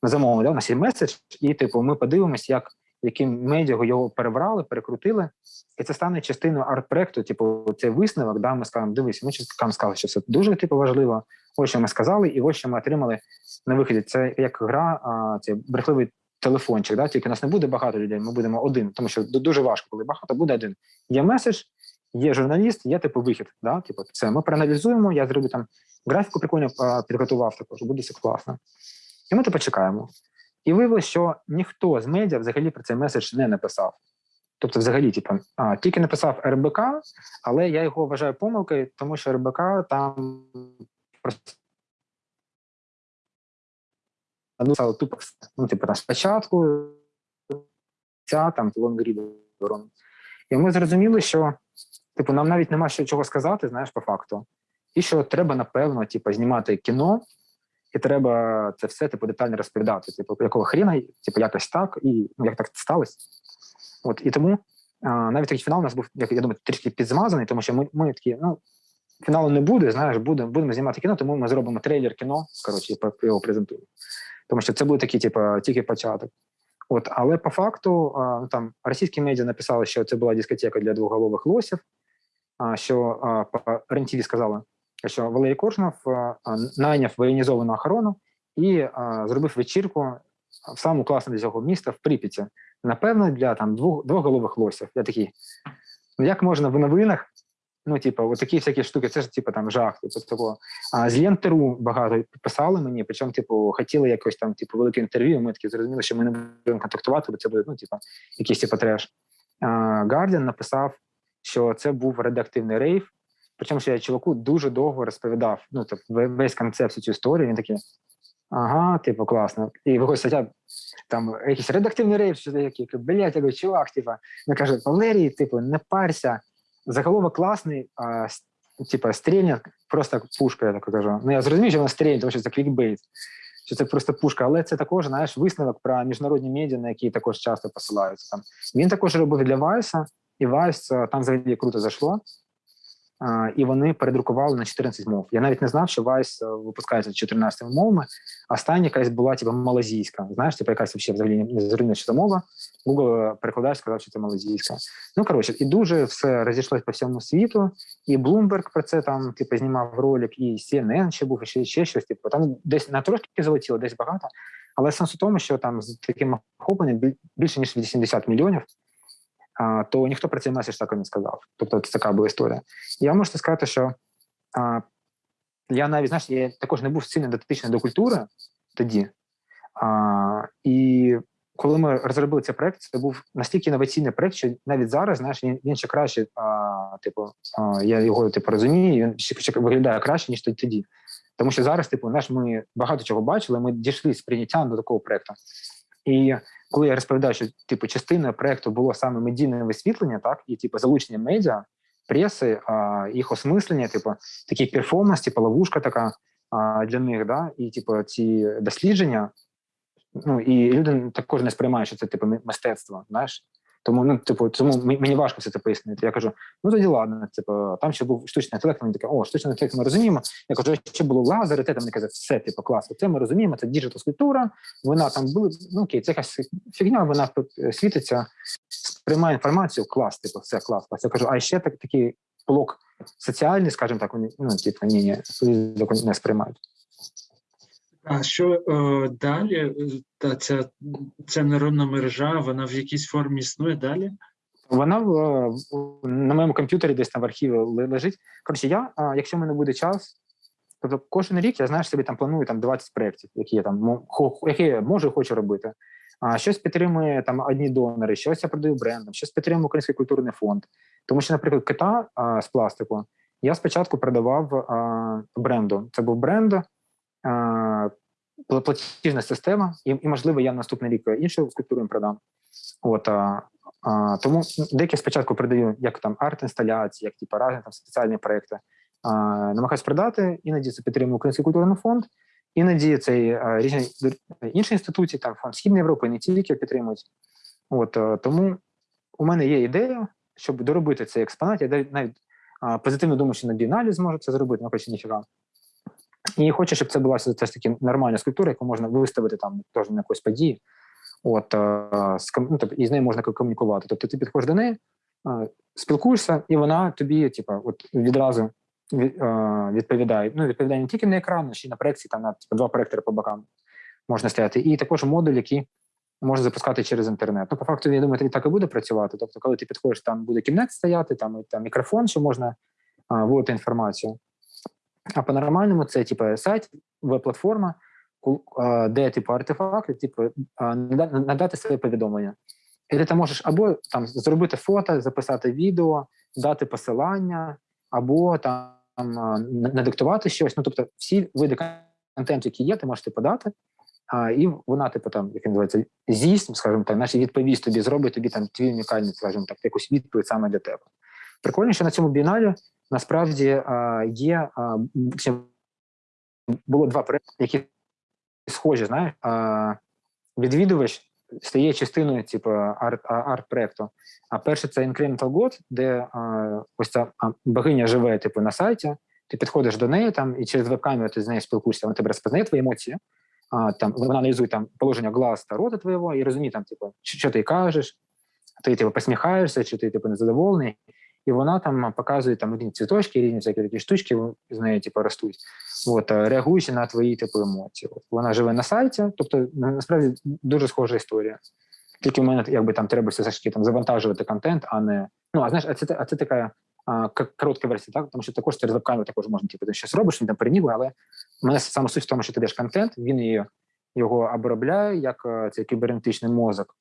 A: замовили, да, у нас є меседж, і типу, ми подивимось, як яким медіа його перебрали, перекрутили, і це стане частиною арт-проекту. Типу, цей висновок, да, ми скажемо, дивись, ми чоловікам сказали, що це дуже типу важливо. Ось що ми сказали, і ось що ми отримали на виході. Це як гра, а, це брехливий телефончик. Да? Тільки нас не буде багато людей, ми будемо один, тому що дуже важко, коли багато буде один. Є меседж, є журналіст, є типу вихід. Да? Типу, це ми проаналізуємо. Я зроблю там графіку прикольно підготував також, буде все класно. І ми типу чекаємо. І виявилося, що ніхто з медіа взагалі про цей меседж не написав. Тобто, взагалі, типу, а, тільки написав РБК, але я його вважаю помилкою, тому що РБК там просто написали тупо. Ну, типу, там спочатку ця там лонгрідером. І ми зрозуміли, що типу, нам навіть нема що чого сказати, знаєш, по факту. І що треба, напевно, типу, знімати кіно, і треба це все типу, детально розповідати. Типу, якого хріна, типу, якось так, і ну, як так сталося. От і тому а, навіть такий фінал у нас був, як я думаю, трішки підзмазаний, тому що ми ми такі, ну фіналу не буде. Знаєш, будемо будемо знімати кіно, тому ми зробимо трейлер кіно. Коротше, його презентуємо. Тому що це буде такий, типу, тільки початок. От, але по факту а, ну, там російські медіа написали, що це була дискотека для двоголових лосів. А що по РЕН-ТВ сказали, що Валерій Коршунов найняв воєнізовану охорону і зробив вечірку в самому класному для цього міста в Прип'яті. Напевно, для там двох двоголових лосів. Я такий, ну як можна в новинах? Ну, типу, от такі всякі штуки, це ж типу там жах. Типу, того. А з Лентеру багато писали мені, причому, типу, хотіли якось там, типу, велике інтерв'ю. Ми такі зрозуміли, що ми не будемо контактувати, бо це буде, ну, типу, якийсь типу треш. Гардіан написав, що це був редактивний рейв. Причому що я чуваку дуже довго розповідав. Ну, тобто, весь концепт цю історію. Він такий, ага, типу, класно. І виходить стаття, там якийсь редактивний рейв, що такий, блядь, я чувак, типу, він каже, Валерій, типу, не парся. Заголовок класний, а типу, стрільня просто пушка, я так кажу. Ну, я зрозумів, що вона стрільня, тому що це клікбейт, що це просто пушка, але це також, знаєш, висновок про міжнародні медіа, на які також часто посилаються. Там. Він також робив для Вайса, і Вайс там взагалі круто зайшло і вони передрукували на 14 мов. Я навіть не знав, що Vice е, випускається 14 мовами. Остання якась була типу, малазійська. Знаєш, типу, якась взагалі не зрозуміла, що це мова. Google перекладач сказав, що це малазійська. Ну коротше, і дуже все розійшлось по всьому світу. І Bloomberg про це там типу, знімав ролик, і CNN ще був, і ще, ще щось. Типу, там десь на трошки залетіло, десь багато. Але сенс у тому, що там з таким охопленням більше ніж 80 мільйонів то ніхто про цей меседж так і не сказав. Тобто це така була історія. Я можу сказати, що я навіть знаєш, я також не був сильно дотичний до культури тоді. А, І коли ми розробили цей проект, це був настільки інноваційний проект, що навіть зараз знаєш, він, він ще краще, а, типу, а, я його типу, розумію, він ще, ще виглядає краще, ніж тоді. Тому що зараз, типу, знаєш, ми багато чого бачили, ми дійшли з прийняттям до такого проекту. І коли я розповідаю, що типу частина проекту було саме медійне висвітлення, так і типу залучення медіа, преси, а, їх осмислення, типу такий перформанс, типу ловушка така а, для них, да, і типу ці дослідження. Ну і люди також не сприймають, що це типу мистецтво. Знаєш, тому ну, типу, тому мені важко все це пояснити. Я кажу: ну тоді ладно, типу, там ще був штучний інтелект, вони таке, о, штучний інтелект ми розуміємо. Я кажу, ще було лазери, те там вони казали, все, типу, клас, це ми розуміємо, це digital скульптура, вона там була, ну окей, це якась фігня, вона світиться, сприймає інформацію, клас, типу, все клас. клас. Я кажу, а ще так, такий блок соціальний, скажімо так, вони ну, типу, ні, ні, не сприймають.
B: А що е, далі? Та ця, ця нейронна мережа, вона в якійсь формі існує далі?
A: Вона в, на моєму комп'ютері десь там в архіві лежить. Коротше, я, якщо в мене буде час, тобто кожен рік я знаєш собі там планую там 20 проєктів, які я там які я можу і хочу робити. А щось підтримує там одні донори, щось я продаю брендом, щось підтримує Український культурний фонд. Тому що, наприклад, кита а, з пластику я спочатку продавав а, бренду. Це був бренд платіжна система, і, і можливо, я наступний рік іншу скульптуру продам. От а, а, тому деякі спочатку продаю як там арт-інсталяції, як типу, разні там спеціальні проекти. А, намагаюсь продати, іноді це підтримує Український культурний фонд, іноді це а, різні інші інституції, там фонд Східної Європи, не тільки підтримують. От а, тому у мене є ідея, щоб доробити цей експонат. Я навіть а, позитивно думаю, що на біналіз зможу це зробити, ну хоч ніфіга. І хочу, щоб це була все ж таки нормальна скульптура, яку можна виставити там теж на якоїсь події. От, е, ну, тобто, і з нею можна комунікувати. Тобто ти підходиш до неї, е, спілкуєшся, і вона тобі, типу, от відразу е, відповідає. Ну, відповідає не тільки на екран, а ще й на проекції, там на типу, два проектори по бокам можна стояти. І також модуль, який можна запускати через інтернет. Ну, по факту, я думаю, так і буде працювати. Тобто, коли ти підходиш, там буде кімнет стояти, там, там мікрофон, що можна вводити інформацію. А по-нормальному це типу сайт, веб-платформа, де типу артефакти, типу, надати своє повідомлення. І ти там можеш або там зробити фото, записати відео, дати посилання, або там надиктувати щось. Ну, тобто, всі види контенту, які є, ти можеш типу, подати. А, і вона, типу, там, як називається, з'їсть, скажімо так, наші відповість тобі, зробить тобі там твій унікальний, скажімо так, якусь відповідь саме для тебе. Прикольно, що на цьому біналі насправді є було два проекти, які схожі, знаєш, відвідувач стає частиною, типу, арт-проекту. А перше це Incremental God, де ось ця богиня живе, типу, на сайті. Ти підходиш до неї там, і через веб-камеру ти з нею спілкуєшся, вона тебе розпознає твої емоції. Там, вона аналізує там положення глаз та рота твого і розуміє, там, типу, що ти кажеш, ти типу, посміхаєшся, чи ти типу, незадоволений. І вона там показує там різні цвіточки, різні всякі такі штучки з нею типу, ростуть, от, реагуючи на твої типу, емоції. От, вона живе на сайті, тобто насправді дуже схожа історія. Тільки в мене якби там треба все ж таки завантажувати контент, а не. Ну, а знаєш, а це, а це така а, коротка версія, так? Тому що також через веб-камеру також можна, типу, ти щось робиш, він там перенігує, але в мене саме суть в тому, що ти даєш контент, він її, його обробляє як цей кібернетичний мозок,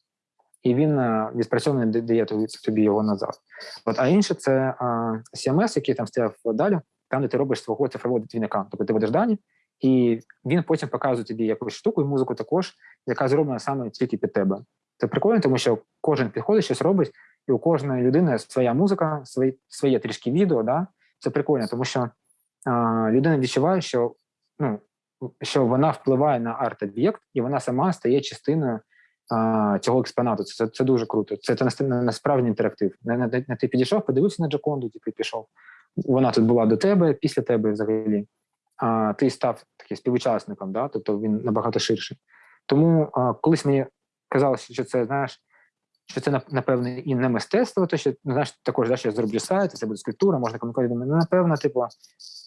A: і він е, відпрацьований дає тобі, його назад. От, а інше це CMS, який там стояв далі, там, де ти робиш свого цифрового двійника. Тобто ти ведеш дані, і він потім показує тобі якусь штуку і музику також, яка зроблена саме тільки під тебе. Це прикольно, тому що кожен підходить, щось робить, і у кожної людини своя музика, своє, своє трішки відео. Да? Це прикольно, тому що а, людина відчуває, що, ну, що вона впливає на арт-об'єкт, і вона сама стає частиною цього експонату. Це, це дуже круто. Це, це насправді інтерактив. Не, ти підійшов, подивився на Джаконду, типу, пішов. Вона тут була до тебе, після тебе взагалі. А ти став таким співучасником, да? тобто він набагато ширший. Тому а, колись мені казалося, що це, знаєш, що це нап- напевне і не мистецтво, то що ну, знаєш, також да, що я зроблю сайт, це буде скульптура, можна комунікувати. Ну, напевно, типу,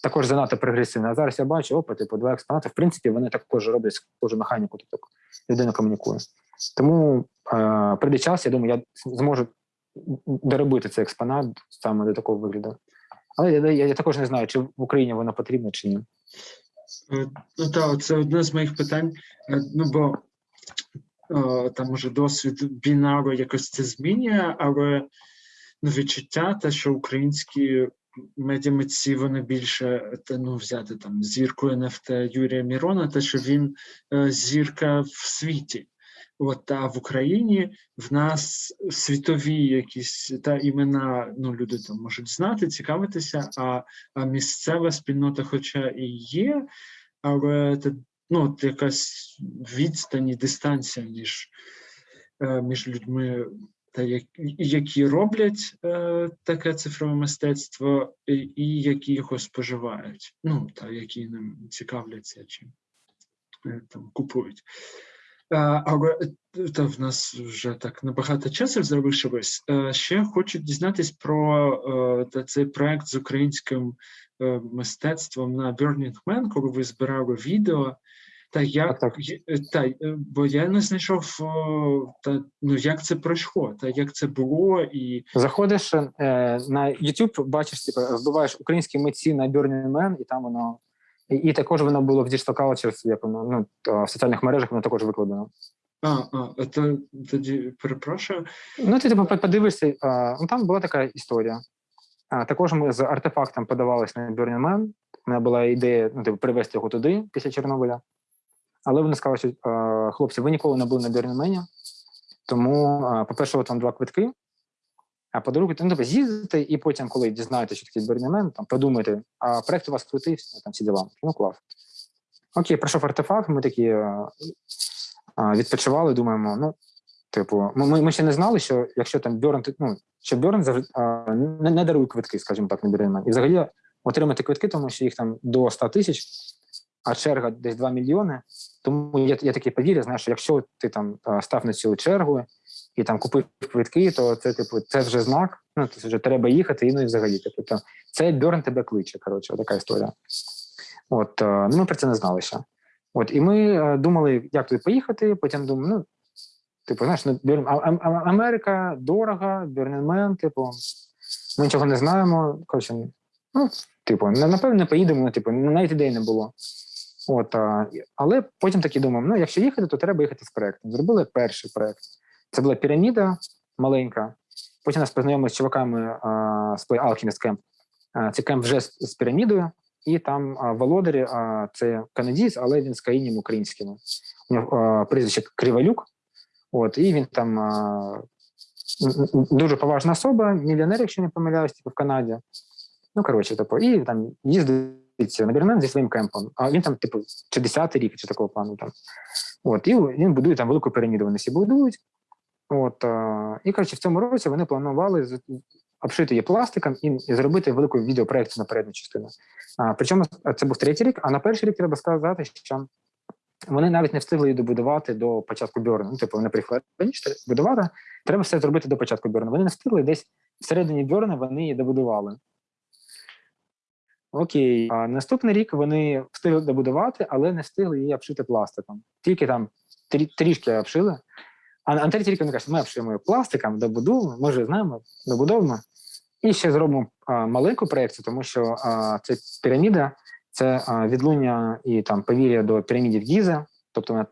A: також занадто прогресивно. А зараз я бачу, опа, типу, два експонати. В принципі, вони також роблять схожу механіку, тобто людина комунікує. Тому е, прийде час, я думаю, я зможу доробити цей експонат саме до такого вигляду. Але я, я, я також не знаю, чи в Україні воно потрібно, чи ні.
B: Е, Ну так, це одне з моїх питань. Е, Ну бо е, там може досвід бінару якось це змінює, але ну, відчуття те, що українські медіамитці вони більше ну, взяти там зірку НФТ Юрія Мірона, те, що він зірка в світі. От а в Україні в нас світові якісь та імена, ну люди там можуть знати, цікавитися, а, а місцева спільнота, хоча і є, але ну, якась відстань і дистанція між, е, між людьми, та як, які роблять е, таке цифрове мистецтво, і, і які його споживають, ну та які ним цікавляться чи е, там купують. Але е, та в нас вже так набагато часу залишилось. Е, Ще хочу дізнатись про е, та цей проект з українським мистецтвом на Burning Man, коли ви збирали відео. Та як
A: Так,
B: та, бо я не знайшов та ну як це пройшло, та як це було, і
A: Заходиш е, на YouTube, бачиш, типу, вбиваєш українські митці на Burning Man, і там воно. І, і також воно було в Digital Cultures, як ну, в соціальних мережах воно також викладено.
B: а, а то тоді перепрошую.
A: Ну, ти типу, подивишся, а, ну там була така історія. А, також ми з артефактом подавалися на Burning Man. У мене була ідея ну, типу, привезти його туди після Чорнобиля. Але вони сказали, що а, хлопці, ви ніколи не були на Burning Man, тому, по-перше, от вам два квитки. А по-друге, ну, тобто, з'їздите, і потім, коли дізнаєтеся, що таке Burning там подумайте, а проект у вас крутий, там всі діла. Ну, клас. Окей, пройшов артефакт, ми такі а, а, відпочивали, думаємо, ну, Типу, ми, ми, ще не знали, що якщо там Бьорн, ну, що Бьорн не, не дарує квитки, скажімо так, на Burning І взагалі отримати квитки, тому що їх там до 100 тисяч, а черга десь 2 мільйони. Тому я, я таке повірю, знаєш, що якщо ти там став на цю чергу і там купив квитки, то це типу це вже знак. Ну це вже треба їхати, і ну і взагалі. Типу, то це Бьорн тебе кличе. Коротше, така історія. От е, ну, ми про це не знали ще. От і ми е, думали, як туди поїхати. Потім думаю, ну типу, знаєш, ну Бьорн, а, а, Америка дорога, Бьорненмен, типу, ми нічого не знаємо. Коротше, ну, типу, напевно, не поїдемо, ну, типу, навіть ідей не було. От, а, але потім таки думаємо, ну, якщо їхати, то треба їхати з проектом. Зробили перший проект. Це була піраміда маленька. Потім нас познайомили з чуваками а, з Play Alchemist Camp. А, це кемп вже з, з пірамідою, і там а, володарі а, це канадієць, але він з країнами українськими. У нього прізвище Кривалюк. От, і він там а, дуже поважна особа, мільйонер, якщо не помиляюсь, типу, в Канаді. Ну, коротше, типу, і там їздить на Бірмен зі своїм кемпом. А він там, типу, чи 10-й рік, чи такого плану там. От, і він будує там велику піраміду, вони всі будують. От, і коротше, в цьому році вони планували обшити її пластиком і, зробити велику відеопроекцію на передню частину. Причому це був третій рік, а на перший рік треба сказати, що вони навіть не встигли її добудувати до початку Бьорну. Ну, типу, вони приїхали будувати. Треба все зробити до початку Бьорну. Вони не встигли десь всередині Бьорна вони її добудували. Окей, а наступний рік вони встигли добудувати, але не встигли її обшити пластиком. Тільки там трішки обшили. А рік вони кажуть, ми обшиємо пластиком, добудуємо, може знаємо, добудовуємо. І ще зробимо а, маленьку проєкцію, тому що а, це піраміда, це а, відлуння і там повір'я до пірамідів Гіза, тобто вона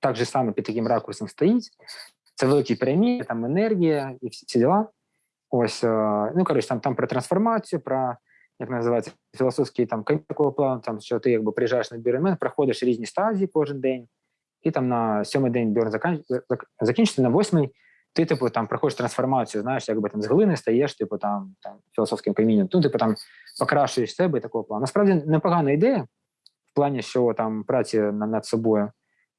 A: так же саме під таким ракурсом стоїть. Це великі піраміди, там енергія і всі ці діла. Ось, а, ну коротше, там там про трансформацію, про як називається філософський там плану, там що ти якби приїжджаєш на біремен, проходиш різні стадії кожен день, і там на сьомий день Бьорн закінчиться, на восьмий ти, типу, там проходиш трансформацію, знаєш, якби там з глини стаєш, типу, там там філософським камінням, ну, типу там покращуєш себе і такого плану. Насправді непогана ідея в плані, що там праці над собою.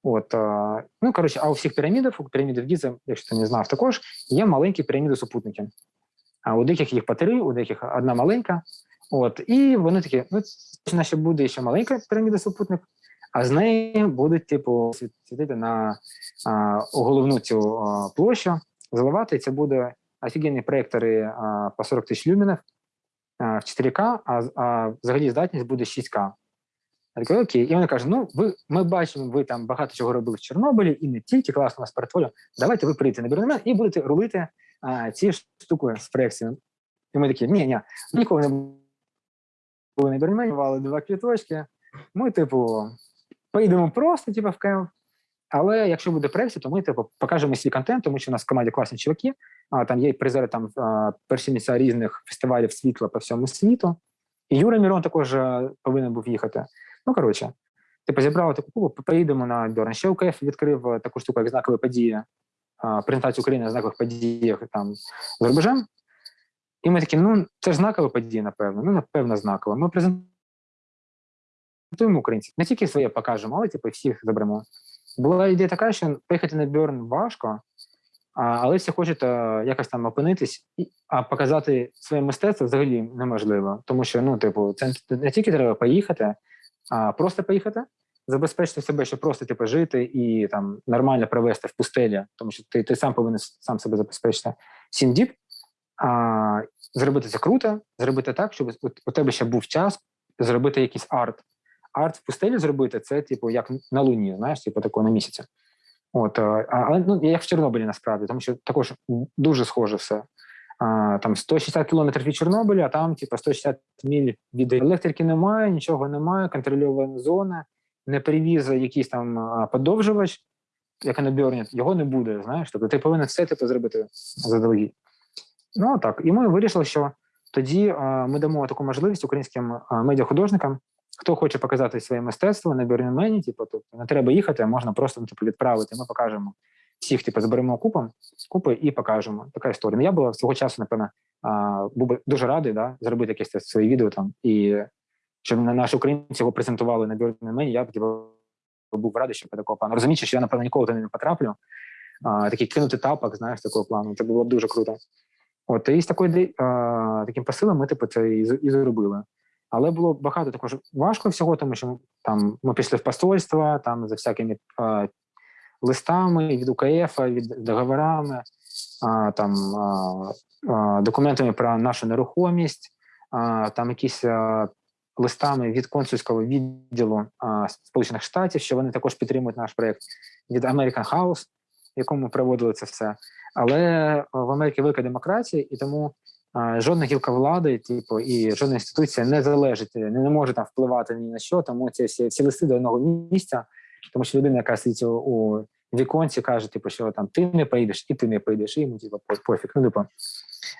A: От, а, ну, коротше, а у всіх пірамідах, у пірамідів Гіза, якщо ти не знав, також є маленькі піраміди супутники. А у деяких їх по три, у деяких одна маленька. От, і вони такі, ну, наче буде ще маленька піраміда супутник, а з неї будуть, типу, світити на а, головну цю а, площу, заливати. Це буде офігенні проєктори а, по 40 тисяч люмінів в 4К, а, а взагалі здатність буде 6К. Я такий, окей. І вони кажуть, ну, ви, ми бачимо, ви там багато чого робили в Чорнобилі, і не тільки класно у вас портфоліо, давайте ви прийдете на Бірнемен і будете рулити а, ці штуки з проєкцією. І ми такі, ні, ні, ніколи не були на Бірнемені, мали два квіточки. Ми, типу, поїдемо просто, типу, в кемп. Але якщо буде проєкція, то ми типу, покажемо свій контент, тому що у нас в команді класні чуваки. А там є призери там перші місця різних фестивалів світла по всьому світу. І Юра Мірон також повинен був їхати. Ну коротше, типу, зібрали таку кубу, поїдемо на Бьорн. Ще УКФ відкрив таку штуку, як знакові події, презентацію України на знакових подіях там за рубежем. І ми такі, ну це ж знакова подія, напевно. Ну, напевно, знакова. Ми презентуємо українців. Не тільки своє покажемо, але типу, всіх заберемо. Була ідея така, що поїхати на Бьорн важко, але всі хочуть якось там опинитись, а показати своє мистецтво взагалі неможливо. Тому що, ну, типу, це не тільки треба поїхати, а просто поїхати, забезпечити себе, щоб просто типу, жити і там нормально провести в пустелі, тому що ти ти сам повинен сам себе забезпечити сім діб, а, зробити це круто, зробити так, щоб у тебе ще був час зробити якийсь арт арт в пустелі зробити це, типу, як на Луні, знаєш, типу такого на місяці. От, Але ну, як в Чорнобилі насправді, тому що також дуже схоже все. А, Там 160 кілометрів від Чорнобиля, а там, типу, 160 міль від електрики немає, нічого немає, контрольована зона, не привіз якийсь там подовжувач, як на його не буде, знаєш. Тобто ти повинен все типу, зробити заздалегідь. Ну так, і ми вирішили, що тоді а, ми дамо таку можливість українським медіахудожникам Хто хоче показати своє мистецтво на Бірнемені, типу, тобто не треба їхати, можна просто типу, відправити. Ми покажемо всіх, типу, зберемо купом, купи і покажемо. Така історія. Ну, Я була свого часу, напевно, був би дуже радий да, зробити якесь своє відео там і щоб наші українці його презентували на Бірнемені, я типу, був радий, що такого плану. Розуміючи, що я, напевно, ніколи туди не потраплю. А, Такий кинути тапок, знаєш, такого плану. Це було б дуже круто. От і з такою а, таким посилом ми типу це і зробили. Але було багато також важко всього, тому що там ми пішли в посольство, там за всякими е, листами від УКФ, від договорами, а, там а, документами про нашу нерухомість, там якісь листами від консульського відділу Сполучених Штатів, що вони також підтримують наш проєкт від American House, в якому проводили це все. Але в Америці велика демократія, і тому жодна гілка влади, типу, і жодна інституція не залежить, не, не може там впливати ні на що, тому ці всі, всі листи до одного місця, тому що людина, яка сидить у, віконці, каже, типу, що там ти не поїдеш, і ти не поїдеш, і йому типу, пофіг. Ну, типу,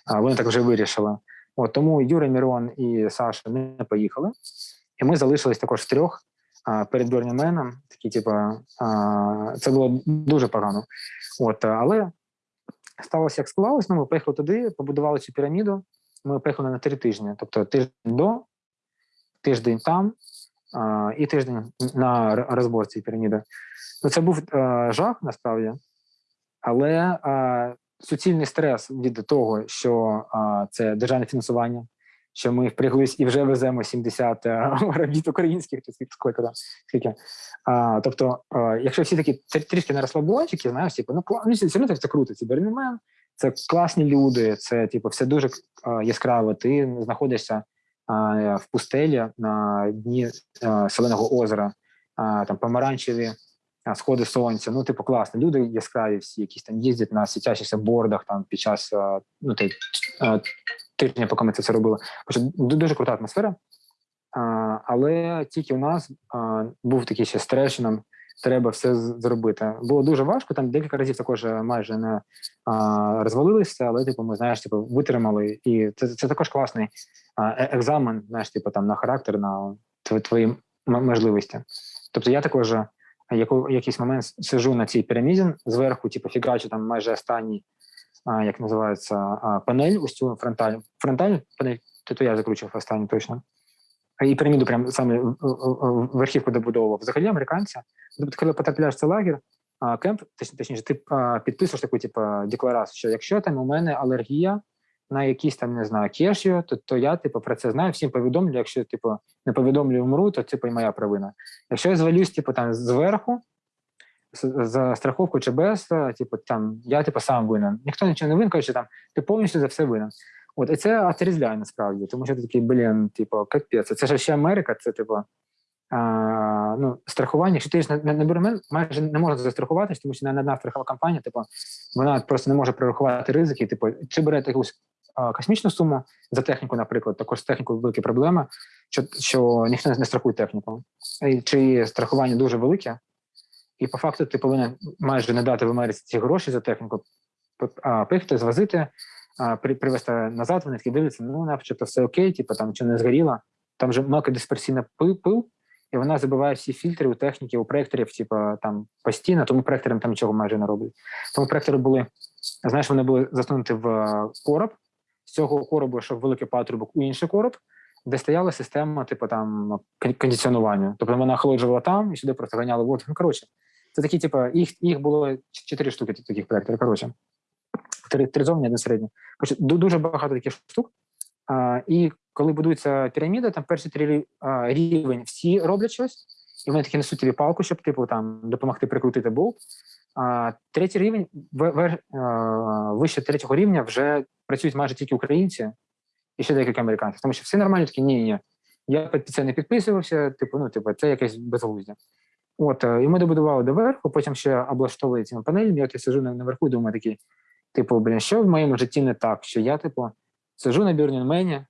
A: а, вони так вже вирішили. От тому Юра Мірон і Саша не поїхали, і ми залишились також трьох а, перед Берніменом. Такі, типу, а, це було дуже погано. От, але сталося як склалось. Ну, ми поїхали туди, побудували цю піраміду. Ми поїхали на три тижні, тобто тиждень до, тиждень там а, і тиждень на розбор цієї піраміди. Ну, це був а, жах насправді, але а, суцільний стрес від того, що це державне фінансування, що ми впряглись і вже веземо 70 робіт українських, чи скільки там, скільки. А, тобто, а, якщо всі такі трішки на розслабончики, знаєш, типу, ну, ну все одно це круто, це Бернімен, це класні люди, це типу, все дуже а, яскраво. Ти знаходишся а, в пустелі на дні а, соленого озера, а, там помаранчеві сходи сонця. Ну, типу, класно. Люди яскраві всі, якісь там їздять на світящихся бордах там під час ну, той, тижня, поки ми це все робили. Дуже крута атмосфера. Але тільки у нас був такий ще стрес, що нам треба все зробити. Було дуже важко. Там декілька разів також майже не розвалилися, але типу, ми знаєш, типу, витримали. І це це також класний е, екзамен, знаєш, типу, там на характер, на твої можливості. Тобто я також яку якийсь момент сижу на цій піраміді зверху, типу фігачу там майже останній, як називається, панель, ось цю фронтальну фронтальну панель, то, я закручував останню точно. І піраміду прям саме верхівку добудовував. Взагалі американці, тобто, коли потрапляєш в цей лагер, кемп, точніше, ти підписуєш таку типу, декларацію, що якщо там у мене алергія на якісь там не знаю кешю, то то я типу про це знаю. Всім повідомлю. Якщо типу не повідомлю, вмру, то типу і моя провина. Якщо я звалюсь, типу там зверху за страховку чи без, типу там я типу сам винен. Ніхто нічого не винен, каже, там ти повністю за все винен. От і це отрізляє насправді, тому що ти такий блін, типу, капець. Це ж ще Америка, це типу. А, ну, страхування, якщо ти ж на, на Бермен майже не можна застрахуватись, тому що не одна страхова компанія, типу, вона просто не може прорахувати ризики. Типу, чи берете якусь космічну суму за техніку, наприклад, також з технікою великі проблеми, що що ніхто не страхує техніку, і чи страхування дуже велике, і по факту ти повинен майже не дати в Америці ці гроші за техніку, пихти, звозити, при, привезти назад. Вони такі дивляться, ну начебто все окей, типу там чи не згоріло. Там же мелкодисперсійна пил, і вона забиває всі фільтри у техніки, у проекторів, типу, там постійно, тому проекторам там нічого майже не роблять. Тому проектори були, знаєш, вони були засунуті в короб, з цього коробу йшов великий патрубок у інший короб, де стояла система, типу там кондиціонування. Тобто вона охолоджувала там і сюди просто ганяла воду. Ну, коротше, це такі, типу, їх їх було чотири штуки таких проєкторів. Коротше, три, три зовні, середній. Коротше, дуже багато таких штук. А, І коли будується піраміда, там перші три а, рівень всі роблять щось, і вони такі несуть тобі палку, щоб типу там допомогти прикрутити болт. А третій рівень вище третього рівня вже працюють майже тільки українці і ще декілька американців. Тому що всі нормальні такі ні, ні. Я під це не підписувався, типу, ну, типу, це якесь безглуздя. От, і ми добудували доверху, потім ще облаштовували цими панелями. От я сижу наверху і думаю такий, типу, блін, що в моєму житті не так, що я, типу, сижу на Бірнінмені,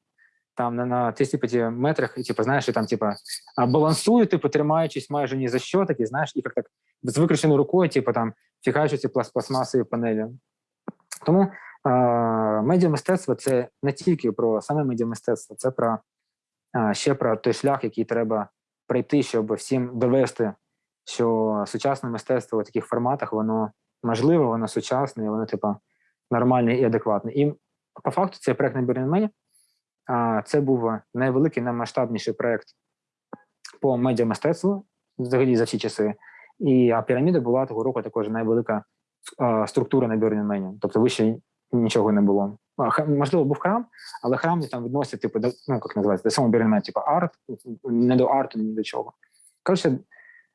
A: там на, на 35 метрах, і типу, знаєш, і там, типу, балансую, типу, тримаючись майже ні за що, такі, знаєш, і як так з викрученою рукою, типу, там, фігачу ці пластмасові панелі. Тому е, медіамистецтво це не тільки про саме медіамистецтво, це про е, ще про той шлях, який треба пройти, щоб всім довести, що сучасне мистецтво у таких форматах, воно можливе, воно сучасне, воно, типу, нормальне і адекватне. І по факту цей проект на Бірнмені це був найвеликий, наймасштабніший проект по медіамистецтву взагалі за всі часи. І а піраміда була того року також найвелика а, структура на Burning Тобто вище нічого не було. Можливо, був храм, але храм там відносять, типу, до, ну, як називається, до самого Бернмена, типу арт, не до арту, ні до чого. Коротше,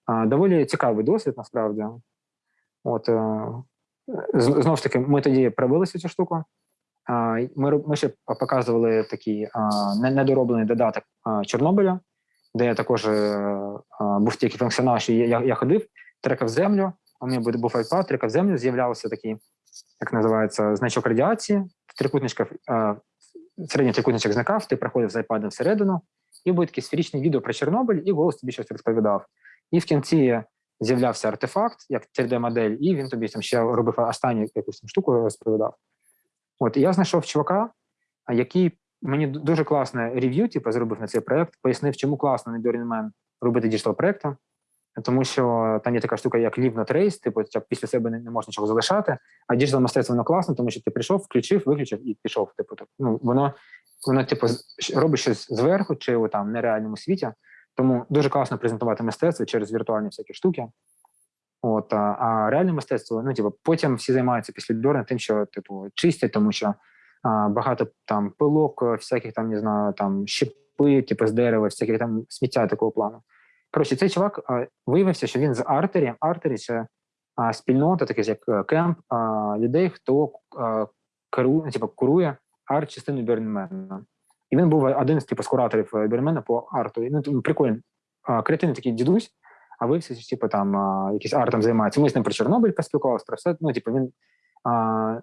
A: доволі цікавий досвід, насправді. От, е, знову ж таки, ми тоді пробилися цю штуку. Ми, ми ще показували такий недороблений додаток Чорнобиля, де я також е, був тільки функціонал, що я, я ходив, трекав землю, у мене був- iPad, трекав землю, з'являвся такий, як називається, значок радіації, трикутничка, середній трикутничок зникав, ти проходив з iPad всередину, і був таке сферичне відео про Чорнобиль, і голос тобі щось розповідав. І в кінці з'являвся артефакт, як 3D-модель, і він тобі там ще робив останню якусь там штуку розповідав. От і я знайшов чувака, який мені дуже класне review, типу, зробив на цей проект, пояснив, чому класно на Burning Man робити digital проекти, тому що там є така штука, як leave no trace, типу, після себе не, можна нічого залишати. А digital мистецтво воно класно, тому що ти прийшов, включив, виключив і пішов. Типу, так, ну воно воно, типу, робить щось зверху чи у там нереальному світі. Тому дуже класно презентувати мистецтво через віртуальні всякі штуки. От, а, а реальне мистецтво, ну, типу, потім всі займаються після Burn а тим, що типу чистять, тому що а, багато там пилок, е, всяких там, не знаю, там щепи, типу з дерева, всяких там сміття такого плану. Коротше, цей чувак а, виявився, що він з Artery. Artery це а, спільнота, таке як е, кемп людей, хто керує, ну, типу, курує арт-частину Бернмена. І він був один з типу, з кураторів Бернмена по арту. І, Ну, тому прикольний, а, креативний такий дідусь, а виявився, що типу, там якийсь артом займається. Ми з ним про Чорнобиль поспілкувалися, про все. Ну, типу, він а,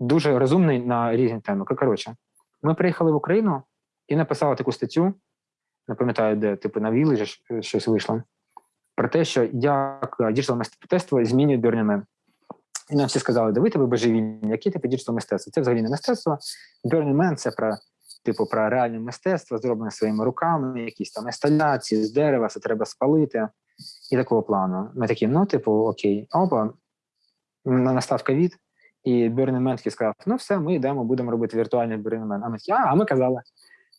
A: дуже розумний на різні теми. Коротше, ми приїхали в Україну і написали таку статтю, не пам'ятаю, де, типу, на Віллі щось вийшло, про те, що як digital мистецтво змінює Man. І нам всі сказали, да ви типу божевільні, які типу digital мистецтво? Це взагалі не мистецтво. Man – це про типу про реальне мистецтво, зроблене своїми руками, якісь там інсталяції з дерева, це треба спалити і такого плану. Ми такі, ну, типу, окей, опа, настав ковід, і Man сказав: ну все, ми йдемо, будемо робити віртуальний Man. А ми такі, а, а ми казали.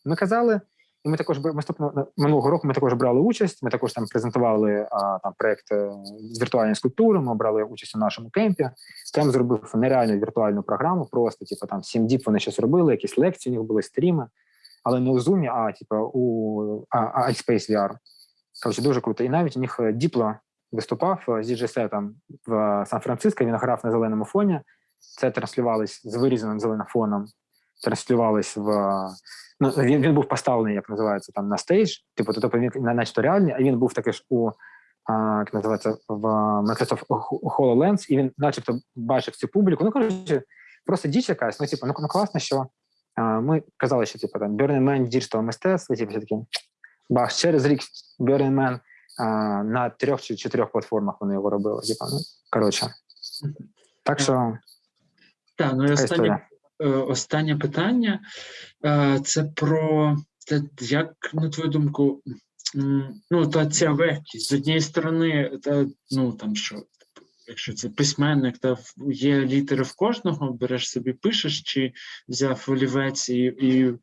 A: Ми казали, і ми також наступного минулого року ми також брали участь. Ми також там презентували а, там проект е, з віртуальної скульптури. Ми брали участь у нашому кемпі. Кемп зробив нереальну віртуальну програму. Просто типу там 7 діб вони щось робили, якісь лекції у них були стріми, але не у Zoom, а типу у AltspaceVR. Коротше, дуже круто. І навіть у них е, Діпло виступав е, з діджей-сетом в е, Сан-Франциско. Він грав на зеленому фоні. Це транслювалось з вирізаним зеленим фоном. Транслювалось в е, ну він, він був поставлений, як називається там на stage. Типу, тобто він на- начебто реальний, а він був такий ж у а, як називається в Microsoft HoloLens, і він, начебто, бачив цю публіку. Ну коротше, просто діч якась. Ну, типу, ну, ну класно, що а, ми казали, що типу там Burning Man digital мистецтво, типу, все таки бах, через рік Burning Man а, на трьох чи чотирьох платформах вони його робили. Типу, ну, коротше. Так що
B: Так, ну і
A: така
B: е, останнє питання е, це про те, як, на твою думку, ну, та ця легкість. З однієї сторони, та, ну там що, якщо це письменник, та є літери в кожного, береш собі, пишеш, чи взяв олівець і, і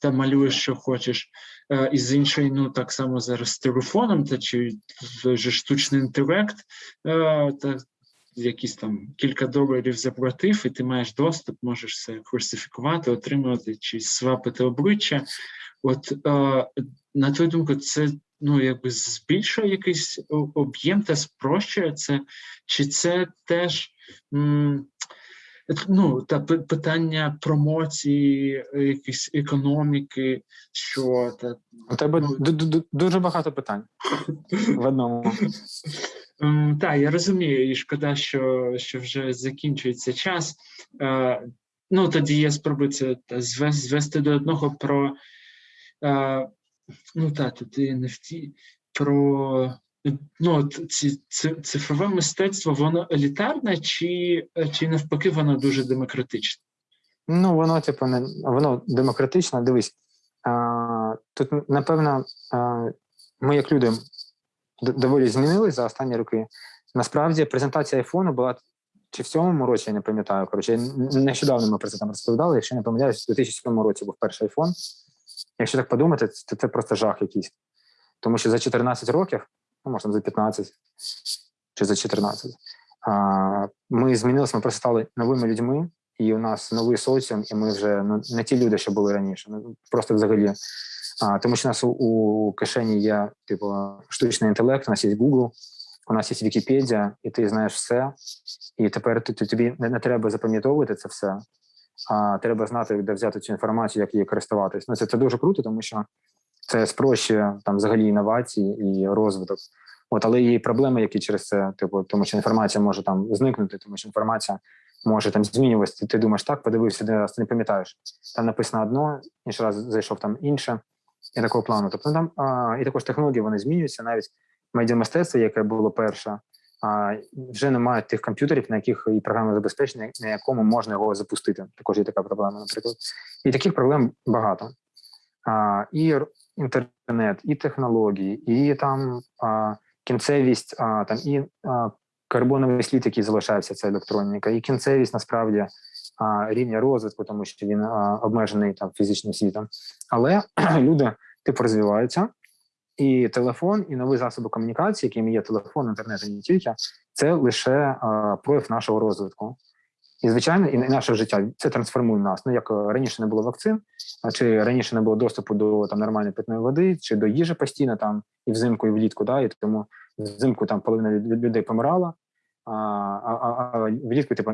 B: та малюєш, що хочеш. Е, І з іншої, ну так само зараз з телефоном, та чи вже штучний інтелект, е, та якісь там кілька доларів заплатив, і ти маєш доступ, можеш все фальсифікувати, отримувати чи свапити обличчя. От е, на твою думку, це ну якби збільшує якийсь об'єм та спрощує це, чи це теж м, ну, та питання промоції, е, якісь економіки, що та
A: У тебе
B: ну,
A: ду- ду- ду- дуже багато питань в одному.
B: Так, я розумію, і шкода, що, що вже закінчується час. Е, ну, тоді я спробую це звести, до одного про е, ну так, тут NFT, про ну, ці, цифрове мистецтво, воно елітарне, чи, чи навпаки, воно дуже демократичне?
A: Ну, воно, типу, не воно демократично. Дивись, тут, напевно, ми, як люди, доволі змінились за останні роки. Насправді, презентація айфону була чи в сьомому році, я не пам'ятаю. Коротше, нещодавно ми про це там розповідали. Якщо не помиляюсь, у 2007 році був перший айфон. Якщо так подумати, то це просто жах якийсь. Тому що за 14 років, ну, може, там за 15 чи за 14, ми змінилися, ми просто стали новими людьми, і у нас новий соціум, і ми вже ну, не ті люди, що були раніше. Ну, просто взагалі. А, тому що у нас у, у кишені є типу штучний інтелект, у нас є Google, у нас є Вікіпедія, і ти знаєш все. І тепер ти, тобі не, не треба запам'ятовувати це все, а треба знати, де взяти цю інформацію, як її користуватись. Ну це, це дуже круто, тому що це спрощує там взагалі інновації і розвиток. От, але є проблеми, які через це, типу, тому що інформація може там зникнути, тому що інформація може там змінюватися. Ти думаєш, так, подивився, де раз ти не пам'ятаєш. Там написано одно, інший раз зайшов там інше, і такого плану. Тобто там а, і також технології вони змінюються. Навіть медіамистецтво, яке було перше, а, вже немає тих комп'ютерів, на яких і програмне забезпечення, на якому можна його запустити. Також є така проблема, наприклад. І таких проблем багато. А, І інтернет, і технології, і там а, кінцевість, а, там і а, карбоновий слід, який залишається, це електроніка, і кінцевість насправді рівня розвитку, тому що він обмежений там фізичним світом. Але люди типу розвиваються, і телефон, і нові засоби комунікації, якими є телефон, інтернет і не тільки, це лише прояв нашого розвитку. І, звичайно, і наше життя це трансформує нас. Ну як раніше не було вакцин, чи раніше не було доступу до там нормальної питної води, чи до їжі постійно там і взимку, і влітку, да, і тому взимку там половина людей помирала, а а, а влітку типу,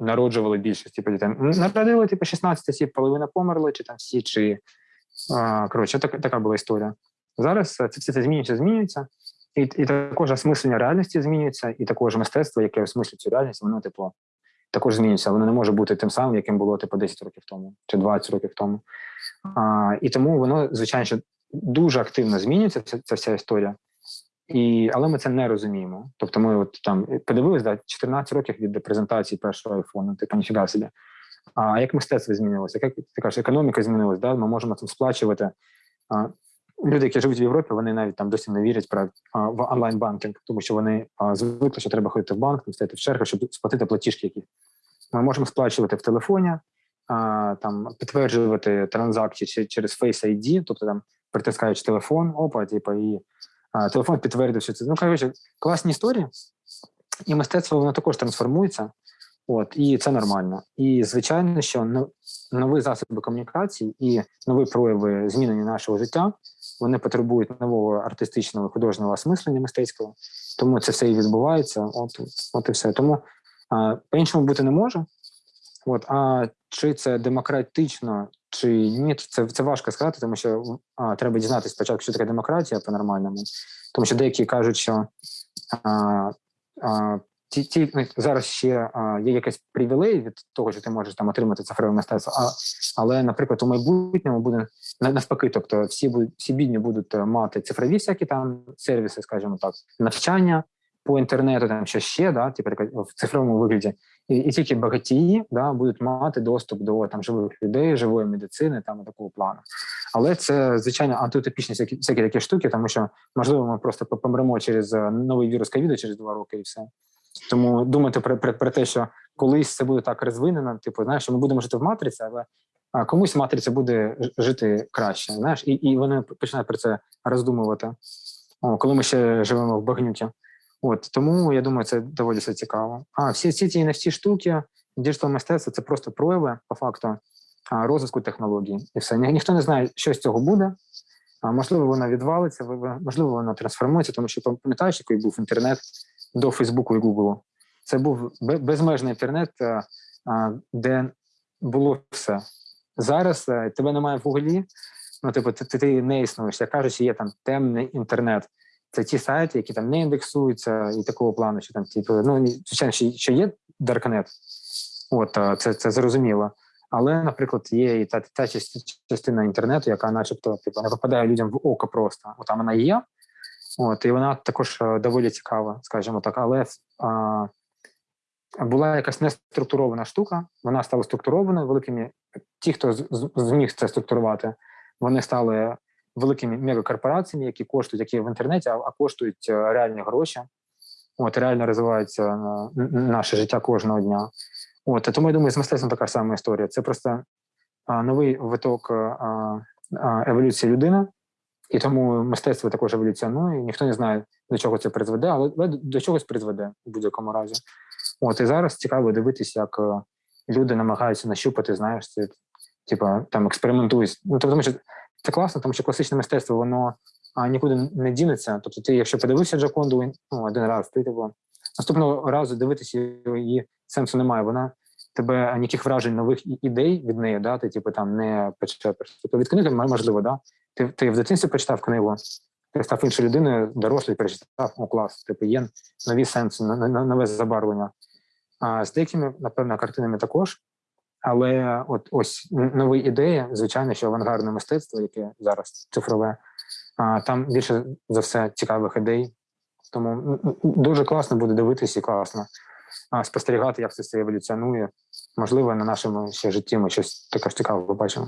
A: народжували більшість типу, дітей. Народили типу 16 осіб, половина померли, чи там всі, чи коротше, так, така була історія. Зараз це все це змінюється, змінюється, і і також осмислення реальності змінюється, і також мистецтво, яке осмислює цю реальність, воно типу також змінюється. Воно не може бути тим самим, яким було типу 10 років тому чи 20 років тому. А, І тому воно, звичайно, дуже активно змінюється ця, ця вся історія. І, Але ми це не розуміємо. Тобто, ми от там подивилися да, 14 років від презентації першого айфону, типу ніфіга собі. А як мистецтво змінилося? Як ти кажеш, економіка змінилася? Да? Ми можемо там сплачувати. А, Люди, які живуть в Європі, вони навіть там досі не вірять про а, в онлайн банкінг, тому що вони а, звикли, що треба ходити в банк, стояти в чергу, щоб сплатити платіжки. Які ми можемо сплачувати в телефоні, а, там підтверджувати транзакції через Face ID, тобто там притискаючи телефон, опа, типу, і телефон підтвердив, що це ну коротше, класні історії, і мистецтво воно також трансформується. От і це нормально. І звичайно, що нові засоби комунікації і нові прояви змінення нашого життя вони потребують нового артистичного художнього осмислення мистецького, тому це все і відбувається. От от і все. Тому по-іншому бути не може. От, а чи це демократично, чи ні, це це важко сказати, тому що а, треба дізнатися спочатку, що таке демократія по-нормальному, тому що деякі кажуть, що а, а, ті, ті ну, зараз ще а, є якась привілей від того, що ти можеш там отримати цифрове мистецтво. А але, наприклад, у майбутньому буде навпаки, тобто всі всі бідні будуть е, мати цифрові всякі там сервіси, скажімо так, навчання по інтернету, там що ще да, типу в цифровому вигляді, і, тільки багатії да будуть мати доступ до там живих людей, живої медицини, там такого плану. Але це звичайно антиутопічні всякі, всякі такі штуки, тому що можливо ми просто помремо через е, новий вірус ковіду через два роки і все. Тому думати про, про, про те, що колись це буде так розвинено, типу, знаєш, ми будемо жити в матриці, але комусь матриця буде жити краще. Знаєш, і і вони починають про це роздумувати, О, коли ми ще живемо в багнюті. От тому я думаю, це доволі все цікаво. А всі всі ці NFT штуки, digital мистецтво це просто прояви по факту розвитку технологій. І все Ні, ніхто не знає, що з цього буде. А можливо, вона відвалиться, можливо, вона трансформується, тому що пам'ятаєш, який був інтернет до Фейсбуку і Гуглу. Це був безмежний інтернет, де було все. Зараз тебе немає в Гуглі, ну типу, ти, ти не існуєш. Я кажу, що є там темний інтернет. Це ті сайти, які там не індексуються, і такого плану, що там, типу, ну звичайно, що є Даркнет, от це це зрозуміло. Але, наприклад, є і та та частина інтернету, яка, начебто, типу, не попадає людям в око просто. От там вона є, от і вона також доволі цікава, скажімо так. Але а, була якась неструктурована штука, вона стала структурованою великими. Ті, хто зміг це структурувати, вони стали великими мегакорпораціями, які коштують, які в інтернеті, а, коштують е, реальні гроші. От реально розвивається е, наше життя кожного дня. От тому я думаю, з мистецтвом така сама історія. Це просто новий виток а, еволюції людини, і тому мистецтво також еволюціонує. Ніхто не знає, до чого це призведе, але до чогось призведе у будь-якому разі. От і зараз цікаво дивитися, як люди намагаються нащупати, знаєш, це типа там експериментують. Ну тобто, тому що це класно, тому що класичне мистецтво воно а, нікуди не дінеться. Тобто, ти, якщо подивився Джаконду ну, один раз, ти типу, наступного разу дивитися її сенсу немає. Вона тебе ніяких вражень нових ідей від неї, да, ти типу там не почепиш. Тобто від книги можливо, да. Ти, ти в дитинстві прочитав книгу, ти став іншою людиною, дорослий перечитав, о, клас, типу, є нові сенси, нове забарвлення. А з деякими, напевно, картинами також. Але от ось нові ідеї, звичайно, що авангардне мистецтво, яке зараз цифрове, там більше за все цікавих ідей. Тому дуже класно буде дивитися і класно спостерігати, як це все еволюціонує. Можливо, на нашому ще житті ми щось таке ж цікаве побачимо.